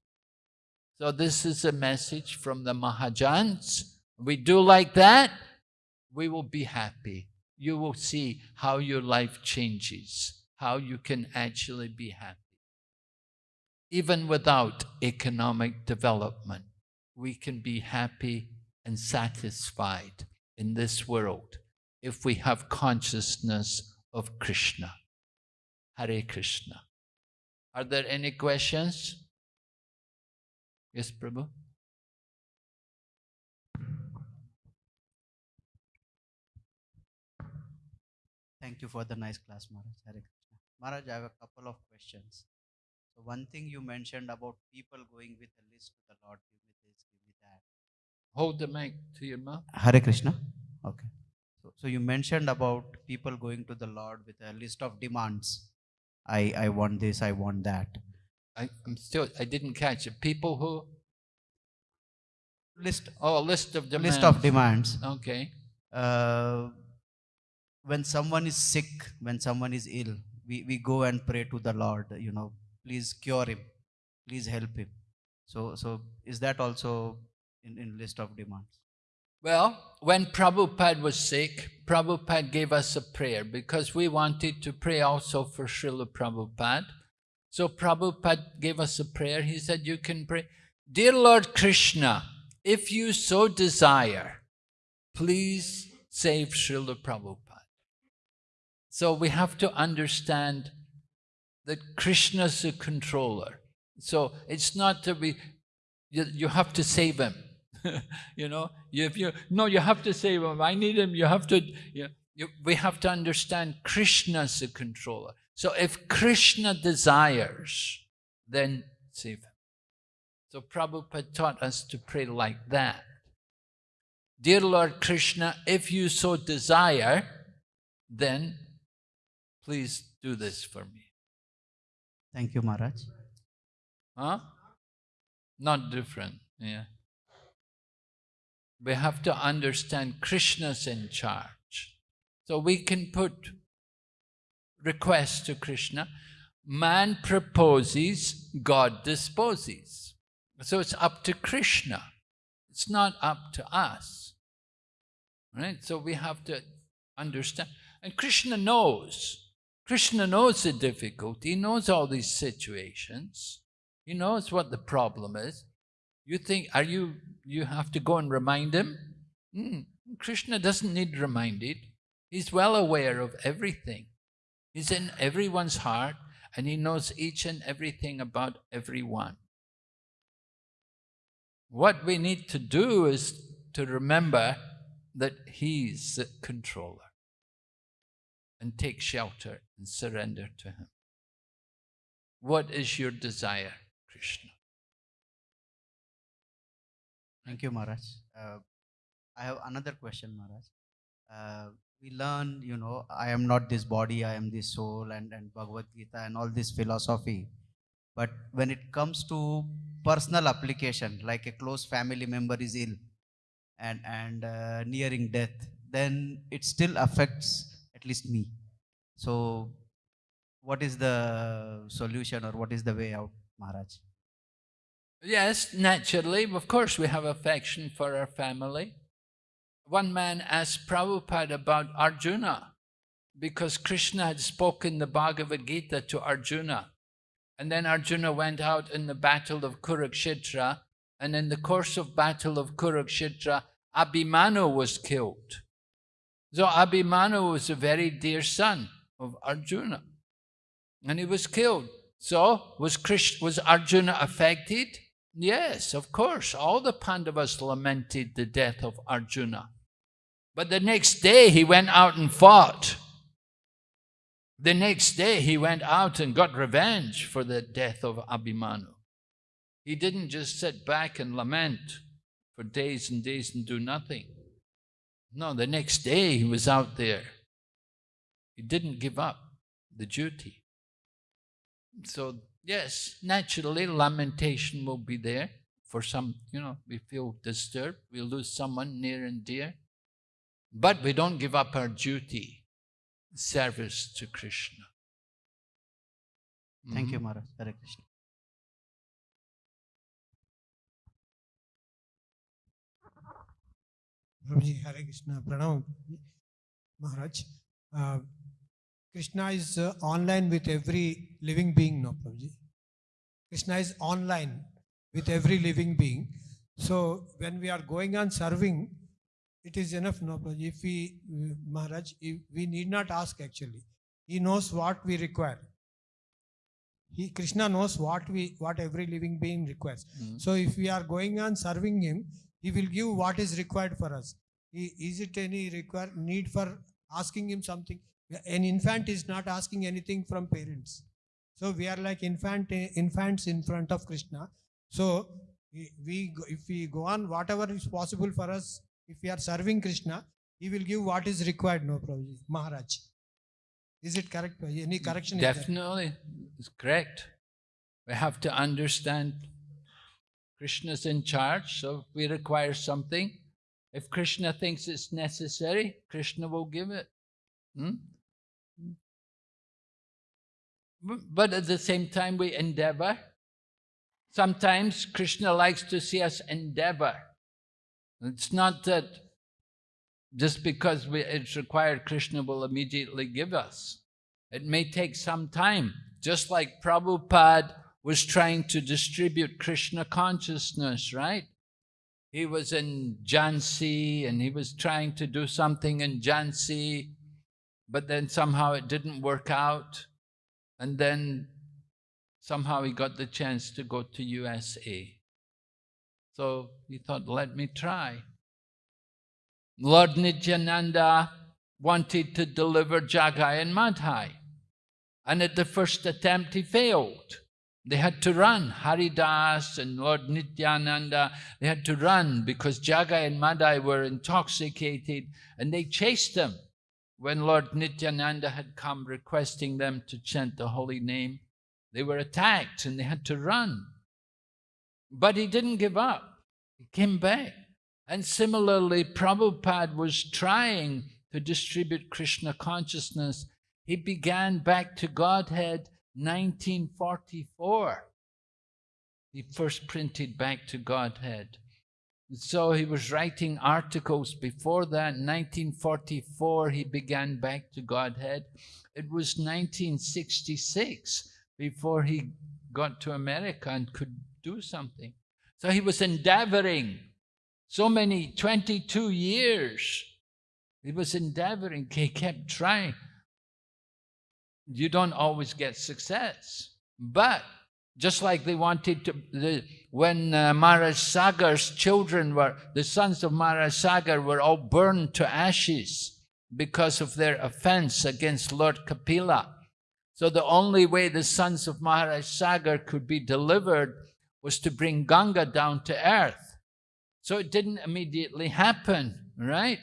So this is a message from the Mahajans. We do like that, we will be happy. You will see how your life changes, how you can actually be happy. even without economic development, we can be happy and satisfied in this world if we have consciousness of Krishna. Hare Krishna. Are there any questions? Yes, Prabhu? Thank you for the nice class, Maharaj. Hare Krishna. Maharaj, I have a couple of questions. So one thing you mentioned about people going with a list to the Lord, give me this, give me that. Hold the mic to your mouth. Hare Krishna. Okay. So, so you mentioned about people going to the Lord with a list of demands. I, I want this, I want that. I, I'm still, I didn't catch it. People who, List, oh, a list of demands. list of demands. Okay. Uh, when someone is sick, when someone is ill, we, we go and pray to the Lord, you know, please cure him, please help him. So, so is that also in, in list of demands? Well, when Prabhupada was sick, Prabhupada gave us a prayer because we wanted to pray also for Srila Prabhupada. So Prabhupada gave us a prayer. He said, you can pray, Dear Lord Krishna, if you so desire, please save Srila Prabhupada. So we have to understand that Krishna is a controller. So it's not to be, you, you have to save him. you know, if you, no, you have to save him. I need him. You have to, you, you, we have to understand Krishna's the controller. So if Krishna desires, then save him. So Prabhupada taught us to pray like that. Dear Lord Krishna, if you so desire, then please do this for me. Thank you, Maharaj. Huh? Not different, yeah. We have to understand Krishna's in charge. So we can put requests to Krishna. Man proposes, God disposes. So it's up to Krishna. It's not up to us. Right? So we have to understand. And Krishna knows. Krishna knows the difficulty. He knows all these situations. He knows what the problem is. You think, are you, you have to go and remind him? Hmm, Krishna doesn't need reminded. He's well aware of everything. He's in everyone's heart and he knows each and everything about everyone. What we need to do is to remember that he's the controller and take shelter and surrender to him. What is your desire, Krishna? Thank you, Maharaj. Uh, I have another question, Maharaj. Uh, we learn, you know, I am not this body, I am this soul, and, and Bhagavad Gita and all this philosophy. But when it comes to personal application, like a close family member is ill and, and uh, nearing death, then it still affects at least me. So, what is the solution or what is the way out, Maharaj? Yes, naturally, of course we have affection for our family. One man asked Prabhupada about Arjuna because Krishna had spoken the Bhagavad Gita to Arjuna. And then Arjuna went out in the battle of Kurukshetra and in the course of battle of Kurukshetra, Abhimanyu was killed. So Abhimanyu was a very dear son of Arjuna and he was killed. So was, Krishna, was Arjuna affected? Yes, of course. All the Pandavas lamented the death of Arjuna. But the next day he went out and fought. The next day he went out and got revenge for the death of Abhimanyu. He didn't just sit back and lament for days and days and do nothing. No, the next day he was out there. He didn't give up the duty. So, yes, naturally lamentation will be there for some, you know, we feel disturbed, we lose someone near and dear. But we don't give up our duty, service to Krishna. Thank you, Mhm. Maharaj. Hare Krishna. Prabhuji, Hare Krishna, Pranam Maharaj. Uh, Krishna is uh, online with every living being, no, Prabhuji? Krishna is online with every living being. So when we are going on serving, it is enough. No, Prabhuji. if we, uh, Maharaj, if we need not ask actually. He knows what we require. He Krishna knows what we what every living being requires. Mm. So if we are going on serving him, he will give what is required for us. He, is it any require need for asking him something? An infant is not asking anything from parents. So we are like infant infants in front of Krishna. So we, if we go on whatever is possible for us, if we are serving Krishna, he will give what is required. No Prabhuji, Maharaj. Is it correct? Any correction? Definitely, it's correct. We have to understand Krishna's in charge, so if we require something, if Krishna thinks it's necessary, Krishna will give it. Hmm? Bu- But at the same time, we endeavor. Sometimes Krishna likes to see us endeavor. It's not that just because we, it's required, Krishna will immediately give us. It may take some time, just like Prabhupada was trying to distribute Krishna consciousness, right? He was in Jhansi and he was trying to do something in Jhansi, but then somehow it didn't work out. And then somehow he got the chance to go to USA. So he thought, let me try. Lord Nityananda wanted to deliver Jagai and Madhai. And at the first attempt, he failed. They had to run. Haridas and Lord Nityananda, they had to run because Jagai and Madhai were intoxicated and they chased them. When Lord Nityananda had come requesting them to chant the holy name, they were attacked and they had to run. But he didn't give up. He came back. And similarly, Prabhupada was trying to distribute Krishna consciousness. He began back to Godhead 1944. He first printed back to Godhead. So he was writing articles before that. 1944, he began back to Godhead. It was 1966 before he got to America and could do something. So he was endeavoring so many 22 years he was endeavoring he kept trying you don't always get success but just like they wanted to the, when uh, Maharaj Sagar's children were the sons of Maharaj Sagar were all burned to ashes because of their offense against Lord Kapila so the only way the sons of Maharaj Sagar could be delivered was to bring Ganga down to earth so it didn't immediately happen, right?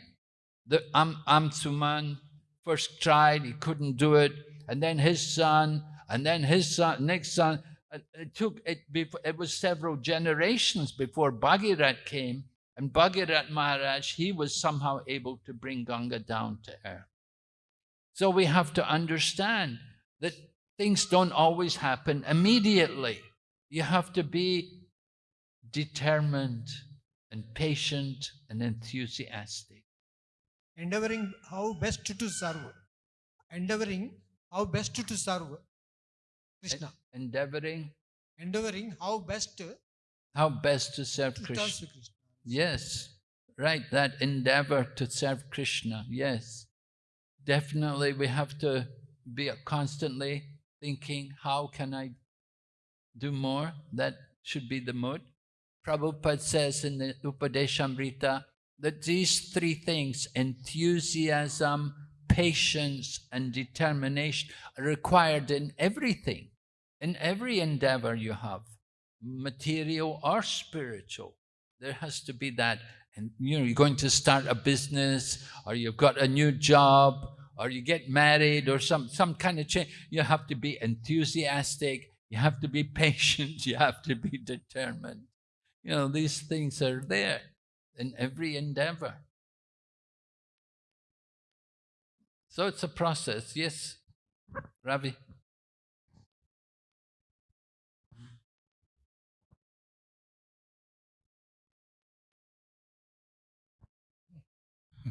The Am Amsuman first tried, he couldn't do it, and then his son, and then his son, next son. It- took it. Before, it was several generations before Bhagirat came, and Bhagirat Maharaj he was somehow able to bring Ganga down to earth. So we have to understand that things don't always happen immediately. You have to be determined and patient and enthusiastic. endeavoring how best to serve. Endeavoring how best to serve Krishna. Endeavoring Endeavoring how best to how best to serve serve Krishna. Krishna. Yes, right, that endeavor to serve Krishna. Yes, definitely we have to be constantly thinking, how can I do more? That should be the mood. Prabhupada says in the Upadeshamrita that these three things, enthusiasm, patience, and determination, are required in everything, in every endeavor you have, material or spiritual. There has to be that. And you know, you're going to start a business, or you've got a new job, or you get married, or some, some kind of change. You have to be enthusiastic, you have to be patient, you have to be determined. You know, these things are there in every endeavor. So it's a process, yes, Ravi.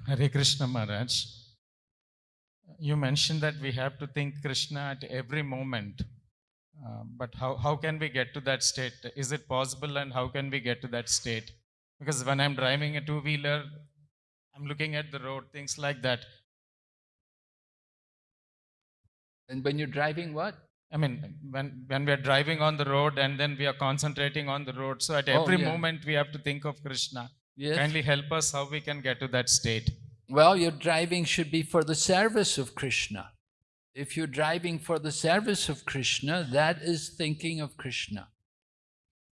Hare Krishna Maharaj. You mentioned that we have to think Krishna at every moment. Uh, but how, how can we get to that state? Is it possible and how can we get to that state? Because when I'm driving a two wheeler, I'm looking at the road, things like that. And when you're driving, what? I mean, when, when we are driving on the road and then we are concentrating on the road, so at Oh, every yeah. moment we have to think of Krishna. Yes. Kindly help us how we can get to that state. Well, your driving should be for the service of Krishna. If you're driving for the service of Krishna, that is thinking of Krishna.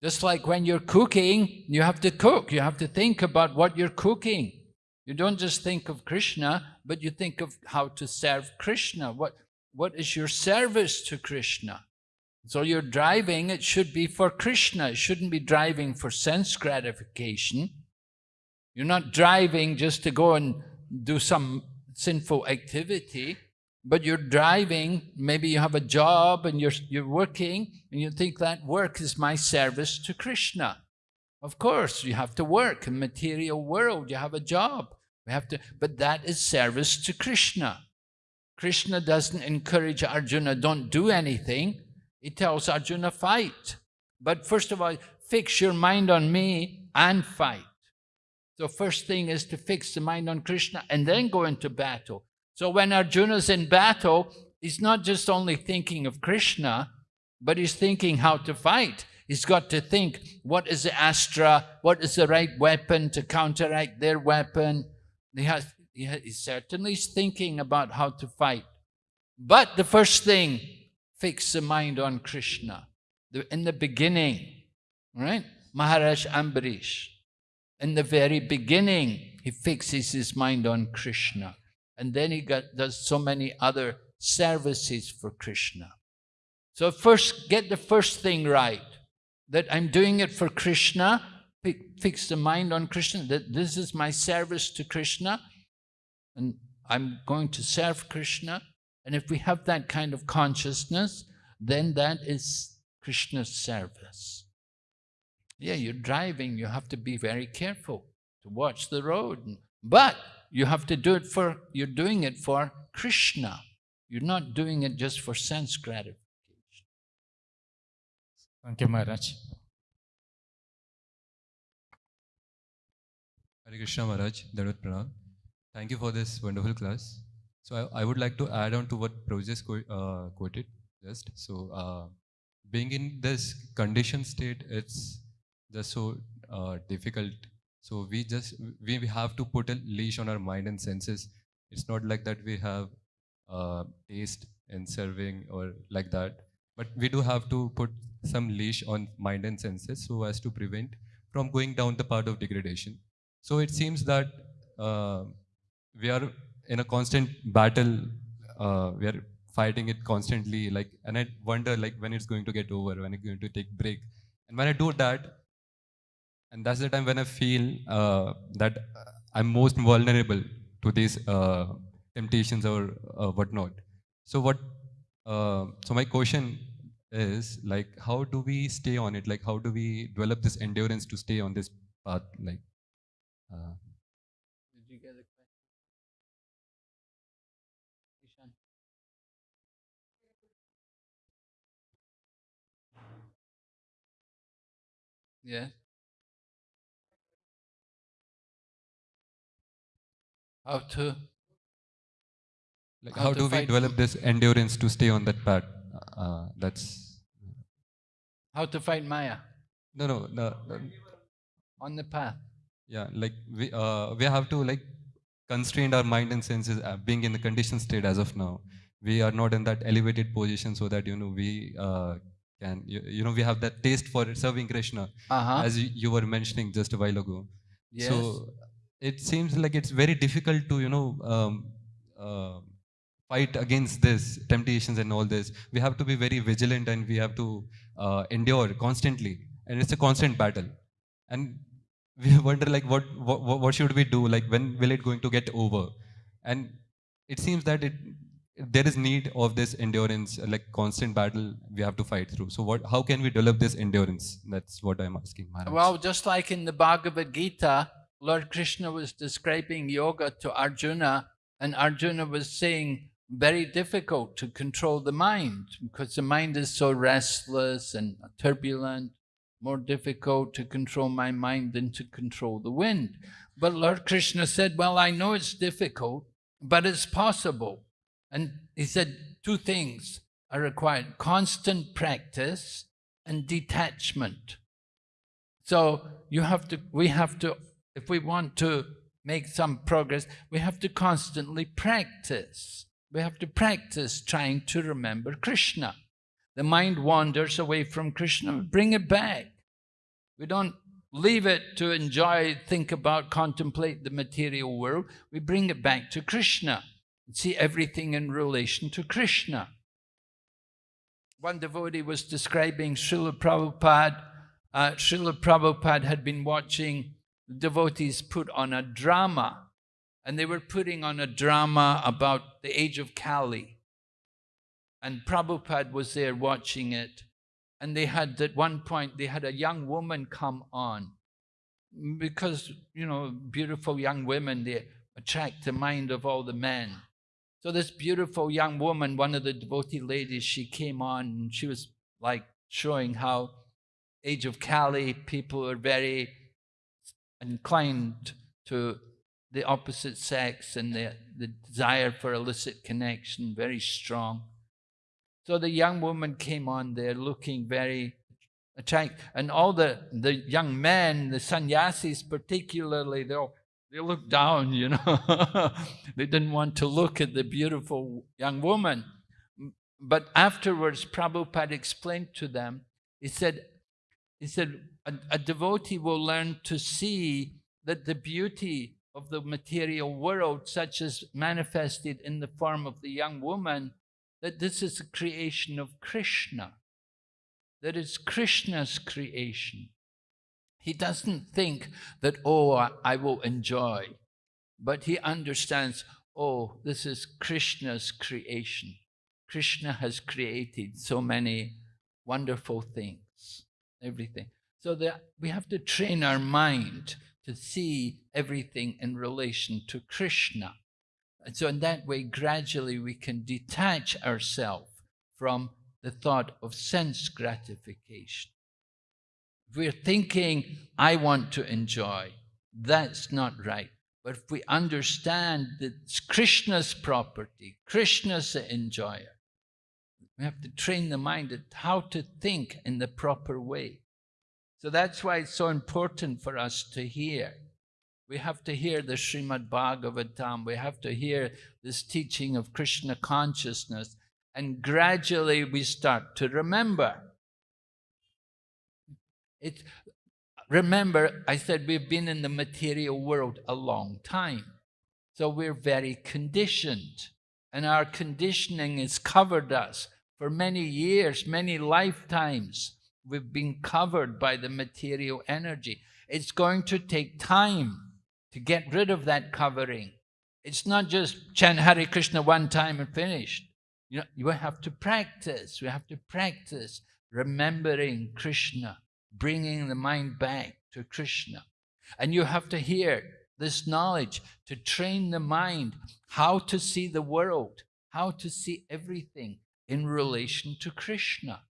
Just like when you're cooking, you have to cook. You have to think about what you're cooking. You don't just think of Krishna, but you think of how to serve Krishna. What, what is your service to Krishna? So you're driving, it should be for Krishna. It shouldn't be driving for sense gratification. You're not driving just to go and do some sinful activity, but you're driving, maybe you have a job and you're, you're working, and you think that work is my service to Krishna. Of course, you have to work in material world, you have a job. We have to, but that is service to Krishna. Krishna doesn't encourage Arjuna, don't do anything. He tells Arjuna, fight. But first of all, fix your mind on me and fight. So first thing is to fix the mind on Krishna and then go into battle. So when Arjuna's in battle, he's not just only thinking of Krishna, but he's thinking how to fight. He's got to think, what is the astra? What is the right weapon to counteract their weapon? He has, he ha- he certainly is thinking about how to fight. But the first thing, fix the mind on Krishna. The- in the beginning, right? Maharaj Ambarish, in the very beginning, he fixes his mind on Krishna. And then he got, does so many other services for Krishna. So first, get the first thing right. That I'm doing it for Krishna, fix the mind on Krishna, that this is my service to Krishna, and I'm going to serve Krishna. And if we have that kind of consciousness, then that is Krishna's service. Yeah, you're driving, you have to be very careful to watch the road. But you have to do it for, you're doing it for Krishna. You're not doing it just for sense gratification. Thank you, Maharaj. Hare Krishna Maharaj, Dandavat Pranam. Thank you for this wonderful class. So I, I would like to add on to what Prabhu just qu- uh, quoted just. So uh, being in this conditioned state, it's just so uh, difficult. So we just we have to put a leash on our mind and senses. It's not like that we have uh, taste in serving or like that, but we do have to put some leash on mind and senses so as to prevent from going down the path of degradation. So it seems that uh, we are in a constant battle. Uh, we are fighting it constantly. Like, and I wonder, like, when it's going to get over, when it's going to take break. And when I do that, and that's the time when I feel uh, that I'm most vulnerable to these uh, temptations or uh, whatnot. So what? Uh, so my question is like, how do we stay on it? Like, how do we develop this endurance to stay on this path? Like. Uh, Did you get a question? Ishan? Yeah. How to? like How how, to do we develop this endurance to stay on that path? Uh, that's How to fight Maya no, no, no, no. on the path? Yeah, like we uh, we have to like constrain our mind and senses. Uh, being in the conditioned state as of now, we are not in that elevated position so that you know we uh, can you, you know we have that taste for serving Krishna Uh-huh. as you, you were mentioning just a while ago. yes. So it seems like it's very difficult to you know um, uh, fight against this temptations and all this. We have to be very vigilant and we have to uh, endure constantly, and it's a constant battle. And we wonder like what, what what should we do? Like when will it going to get over? And it seems that it there is need of this endurance, like constant battle we have to fight through. So what? How can we develop this endurance? That's what I'm asking. Maharaj. Well, just like in the Bhagavad Gita, Lord Krishna was describing yoga to Arjuna, and Arjuna was saying, very difficult to control the mind because the mind is so restless and turbulent. More difficult to control my mind than to control the wind. But Lord Krishna said, Well, I know it's difficult, but it's possible. And he said two things are required constant practice and detachment. So you have to, we have to, if we want to make some progress, we have to constantly practice. We have to practice trying to remember Krishna. The mind wanders away from Krishna, bring it back. We don't leave it to enjoy, think about, contemplate the material world. We bring it back to Krishna and see everything in relation to Krishna. One devotee was describing Srila Prabhupada. Uh, Srila Prabhupada had been watching devotees put on a drama, and they were putting on a drama about the age of Kali. And Prabhupada was there watching it, and they had, at one point, they had a young woman come on. Because, you know, beautiful young women, they attract the mind of all the men. So this beautiful young woman, one of the devotee ladies, she came on and she was like showing how age of Kali people are very inclined to the opposite sex and the, the desire for illicit connection very strong. So the young woman came on there looking very attractive. And all the, the young men, the sannyasis particularly, they all they looked down, you know. they didn't want to look at the beautiful young woman. But afterwards, Prabhupada explained to them, he said, he said, a, a devotee will learn to see that the beauty of the material world, such as manifested in the form of the young woman, that this is a creation of Krishna, that it's Krishna's creation. He doesn't think that, oh, I will enjoy, but he understands, oh, this is Krishna's creation. Krishna has created so many wonderful things, everything. So that we have to train our mind to see everything in relation to Krishna. And so in that way, gradually we can detach ourselves from the thought of sense gratification. If we're thinking, I want to enjoy, that's not right. But if we understand that it's Krishna's property, Krishna's the enjoyer, we have to train the mind at how to think in the proper way. So that's why it's so important for us to hear. We have to hear the Srimad Bhagavatam. We have to hear this teaching of Krishna consciousness. And gradually we start to remember. It, remember, I said we've been in the material world a long time. So we're very conditioned. And our conditioning has covered us for many years, many lifetimes. We've been covered by the material energy. It's going to take time to get rid of that covering. It's not just chant Hare Krishna one time and finished. You know, you have to practice. We have to practice remembering Krishna bringing the mind back to Krishna. And you have to hear this knowledge to train the mind how to see the world, how to see everything in relation to Krishna.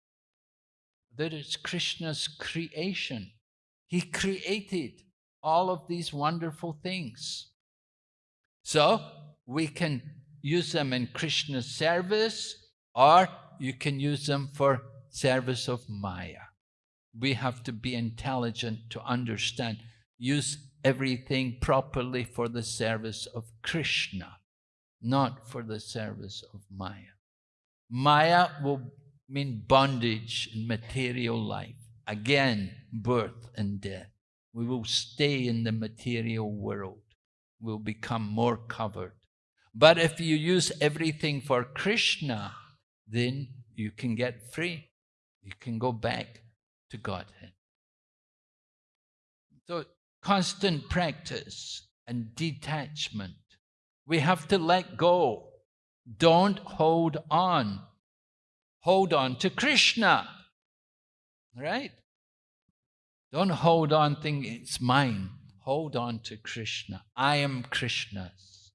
That it's Krishna's creation. He created all of these wonderful things. So we can use them in Krishna's service or you can use them for service of Maya we have to be intelligent to understand, use everything properly for the service of Krishna, not for the service of Maya. Maya will mean bondage in material life. Again, birth and death. We will stay in the material world. We'll become more covered. But if you use everything for Krishna, then you can get free. You can go back to Godhead. So, constant practice and detachment. We have to let go. Don't hold on. Hold on to Krishna. Right? Don't hold on thinking it's mine. Hold on to Krishna. I am Krishna's.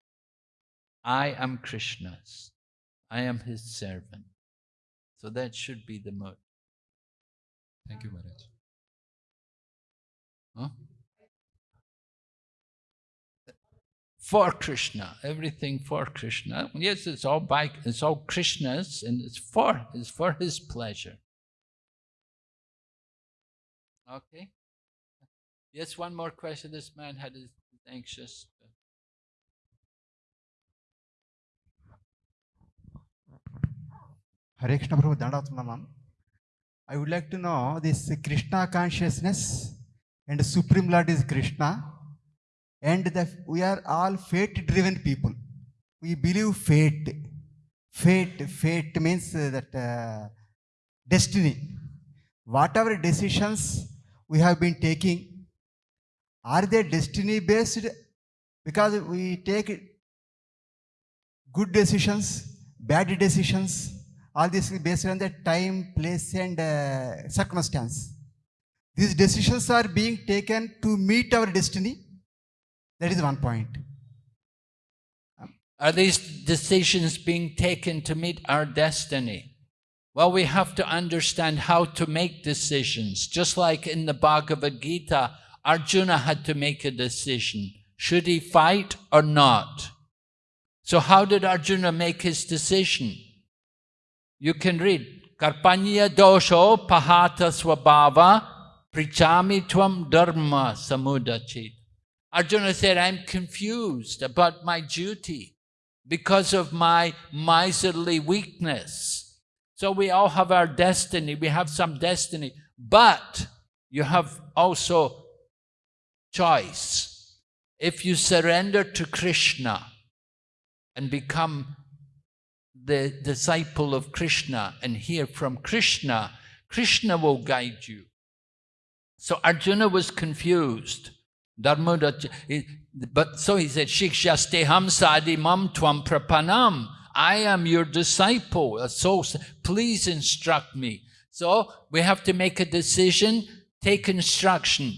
I am Krishna's. I am his servant. So that should be the mood. Thank you, Maharaj. Huh? For Krishna, everything for Krishna. Yes, it's all by it's all Krishna's and it's for it's for his pleasure. Okay. Yes, one more question. This man had is anxious. Hare Krishna Prabhu Dandavatmanam. I would like to know this Krishna consciousness and the Supreme Lord is Krishna and the, we are all fate driven people. We believe fate. Fate, fate means that uh, destiny. Whatever decisions we have been taking, are they destiny based? Because we take good decisions, bad decisions, all this is based on the time, place, and uh, circumstance. These decisions are being taken to meet our destiny. That is one point. Are these decisions being taken to meet our destiny? Well, we have to understand how to make decisions. Just like in the Bhagavad Gita, Arjuna had to make a decision. Should he fight or not? So how did Arjuna make his decision? You can read, Karpanya dosho pahata swabhava prichami tvam dharma samudachit. Arjuna said, I'm confused about my duty because of my miserly weakness. So we all have our destiny, we have some destiny, but you have also choice. If you surrender to Krishna and become the disciple of Krishna and hear from Krishna, Krishna will guide you. So Arjuna was confused. But so he said, Shikshasteham sadimam tvam prapanam. I am your disciple. So please instruct me. So we have to make a decision, take instruction.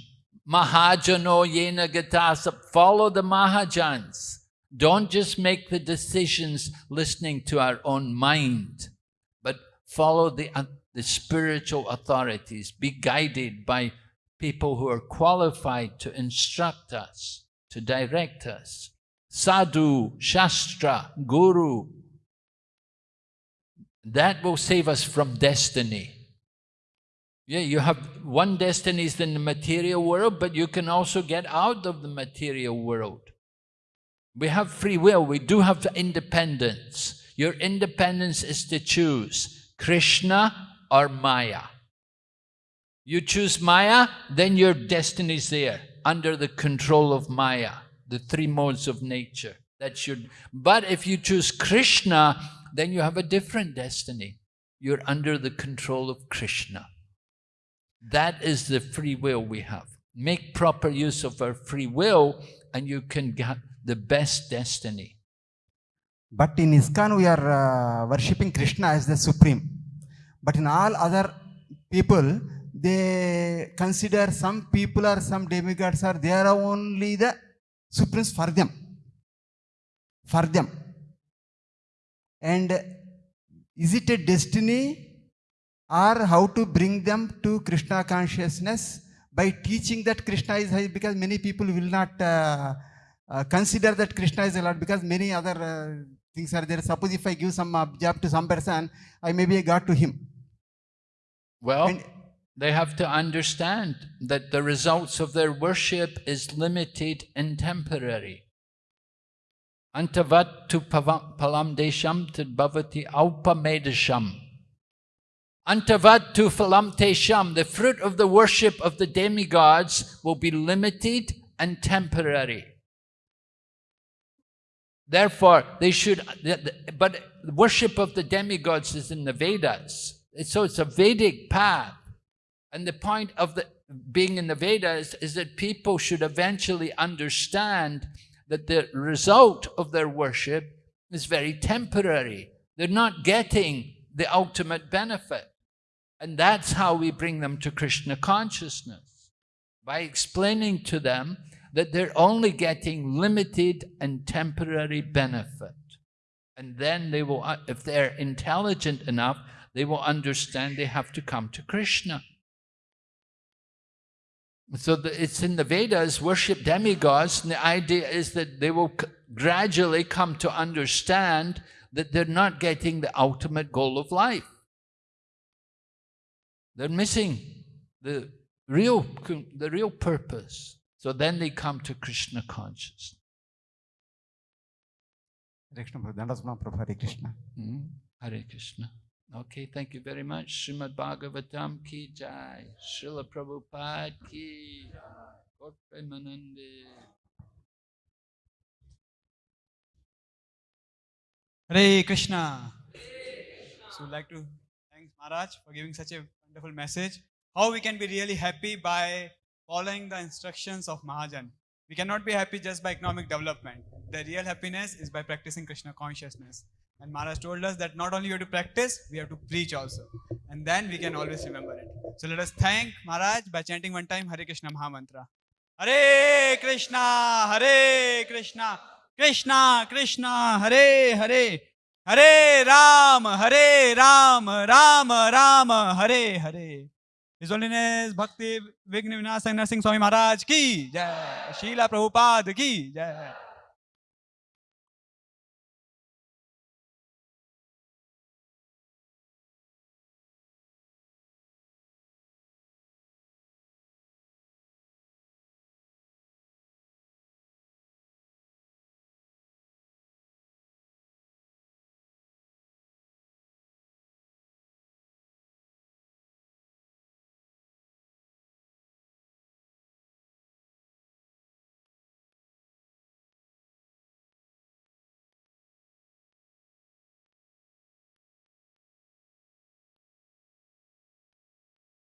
Mahajano yena gatasa. Follow the Mahajans. Don't just make the decisions listening to our own mind, but follow the, uh, the spiritual authorities. Be guided by people who are qualified to instruct us, to direct us. Sadhu, Shastra, Guru. That will save us from destiny. Yeah, you have one destiny is in the material world, but you can also get out of the material world. We have free will, we do have independence. Your independence is to choose Krishna or Maya. You choose Maya, then your destiny is there, under the control of Maya, the three modes of nature. That's your, but if you choose Krishna, then you have a different destiny. You're under the control of Krishna. That is the free will we have. Make proper use of our free will and you can get the best destiny. But in ISKCON, we are uh, worshipping Krishna as the supreme. But in all other people, they consider some people or some demigods are they are only the supremes for them. For them. And is it a destiny or how to bring them to Krishna consciousness by teaching that Krishna is high because many people will not uh, uh, consider that Krishna is a lot because many other uh, things are there. Suppose if I give some uh, job to some person, I may be a God to him. Well, And- they have to understand that the results of their worship is limited and temporary. Antavat tu phalam tesham tad bhavati aupamedasham. Antavat tu phalam tesham. The fruit of the worship of the demigods will be limited and temporary. Therefore, they should, but worship of the demigods is in the Vedas. So it's a Vedic path. And the point of the, being in the Vedas is that people should eventually understand that the result of their worship is very temporary. They're not getting the ultimate benefit. And that's how we bring them to Krishna consciousness, by explaining to them that they're only getting limited and temporary benefit. And then they will, uh, if they're intelligent enough, they will understand they have to come to Krishna. So the, it's in the Vedas, worship demigods, and the idea is that they will gradually come to understand that they're not getting the ultimate goal of life. They're missing the real, the real purpose. So then they come to Krishna consciousness. Hare Krishna. Hmm? Hare Krishna. Okay, thank you very much. Srimad Bhagavatam ki jai. Srila Prabhupada ki. Premanande. Hare Krishna. So, we'd like to thank Maharaj for giving such a wonderful message. How we can be really happy by following the instructions of Mahajan. We cannot be happy just by economic development. The real happiness is by practicing Krishna consciousness. And Maharaj told us that not only we have to practice, we have to preach also. And then we can always remember it. So let us thank Maharaj by chanting one time Hare Krishna Mahamantra. Hare Krishna, Hare Krishna, Krishna Krishna, Hare Hare, Hare Ram, Hare Ram, Ram Ram, Hare Hare. His Holiness Bhakti Vigna Vinasang Narsingh Swami Maharaj ki jai. Srila Prabhupada ki jai.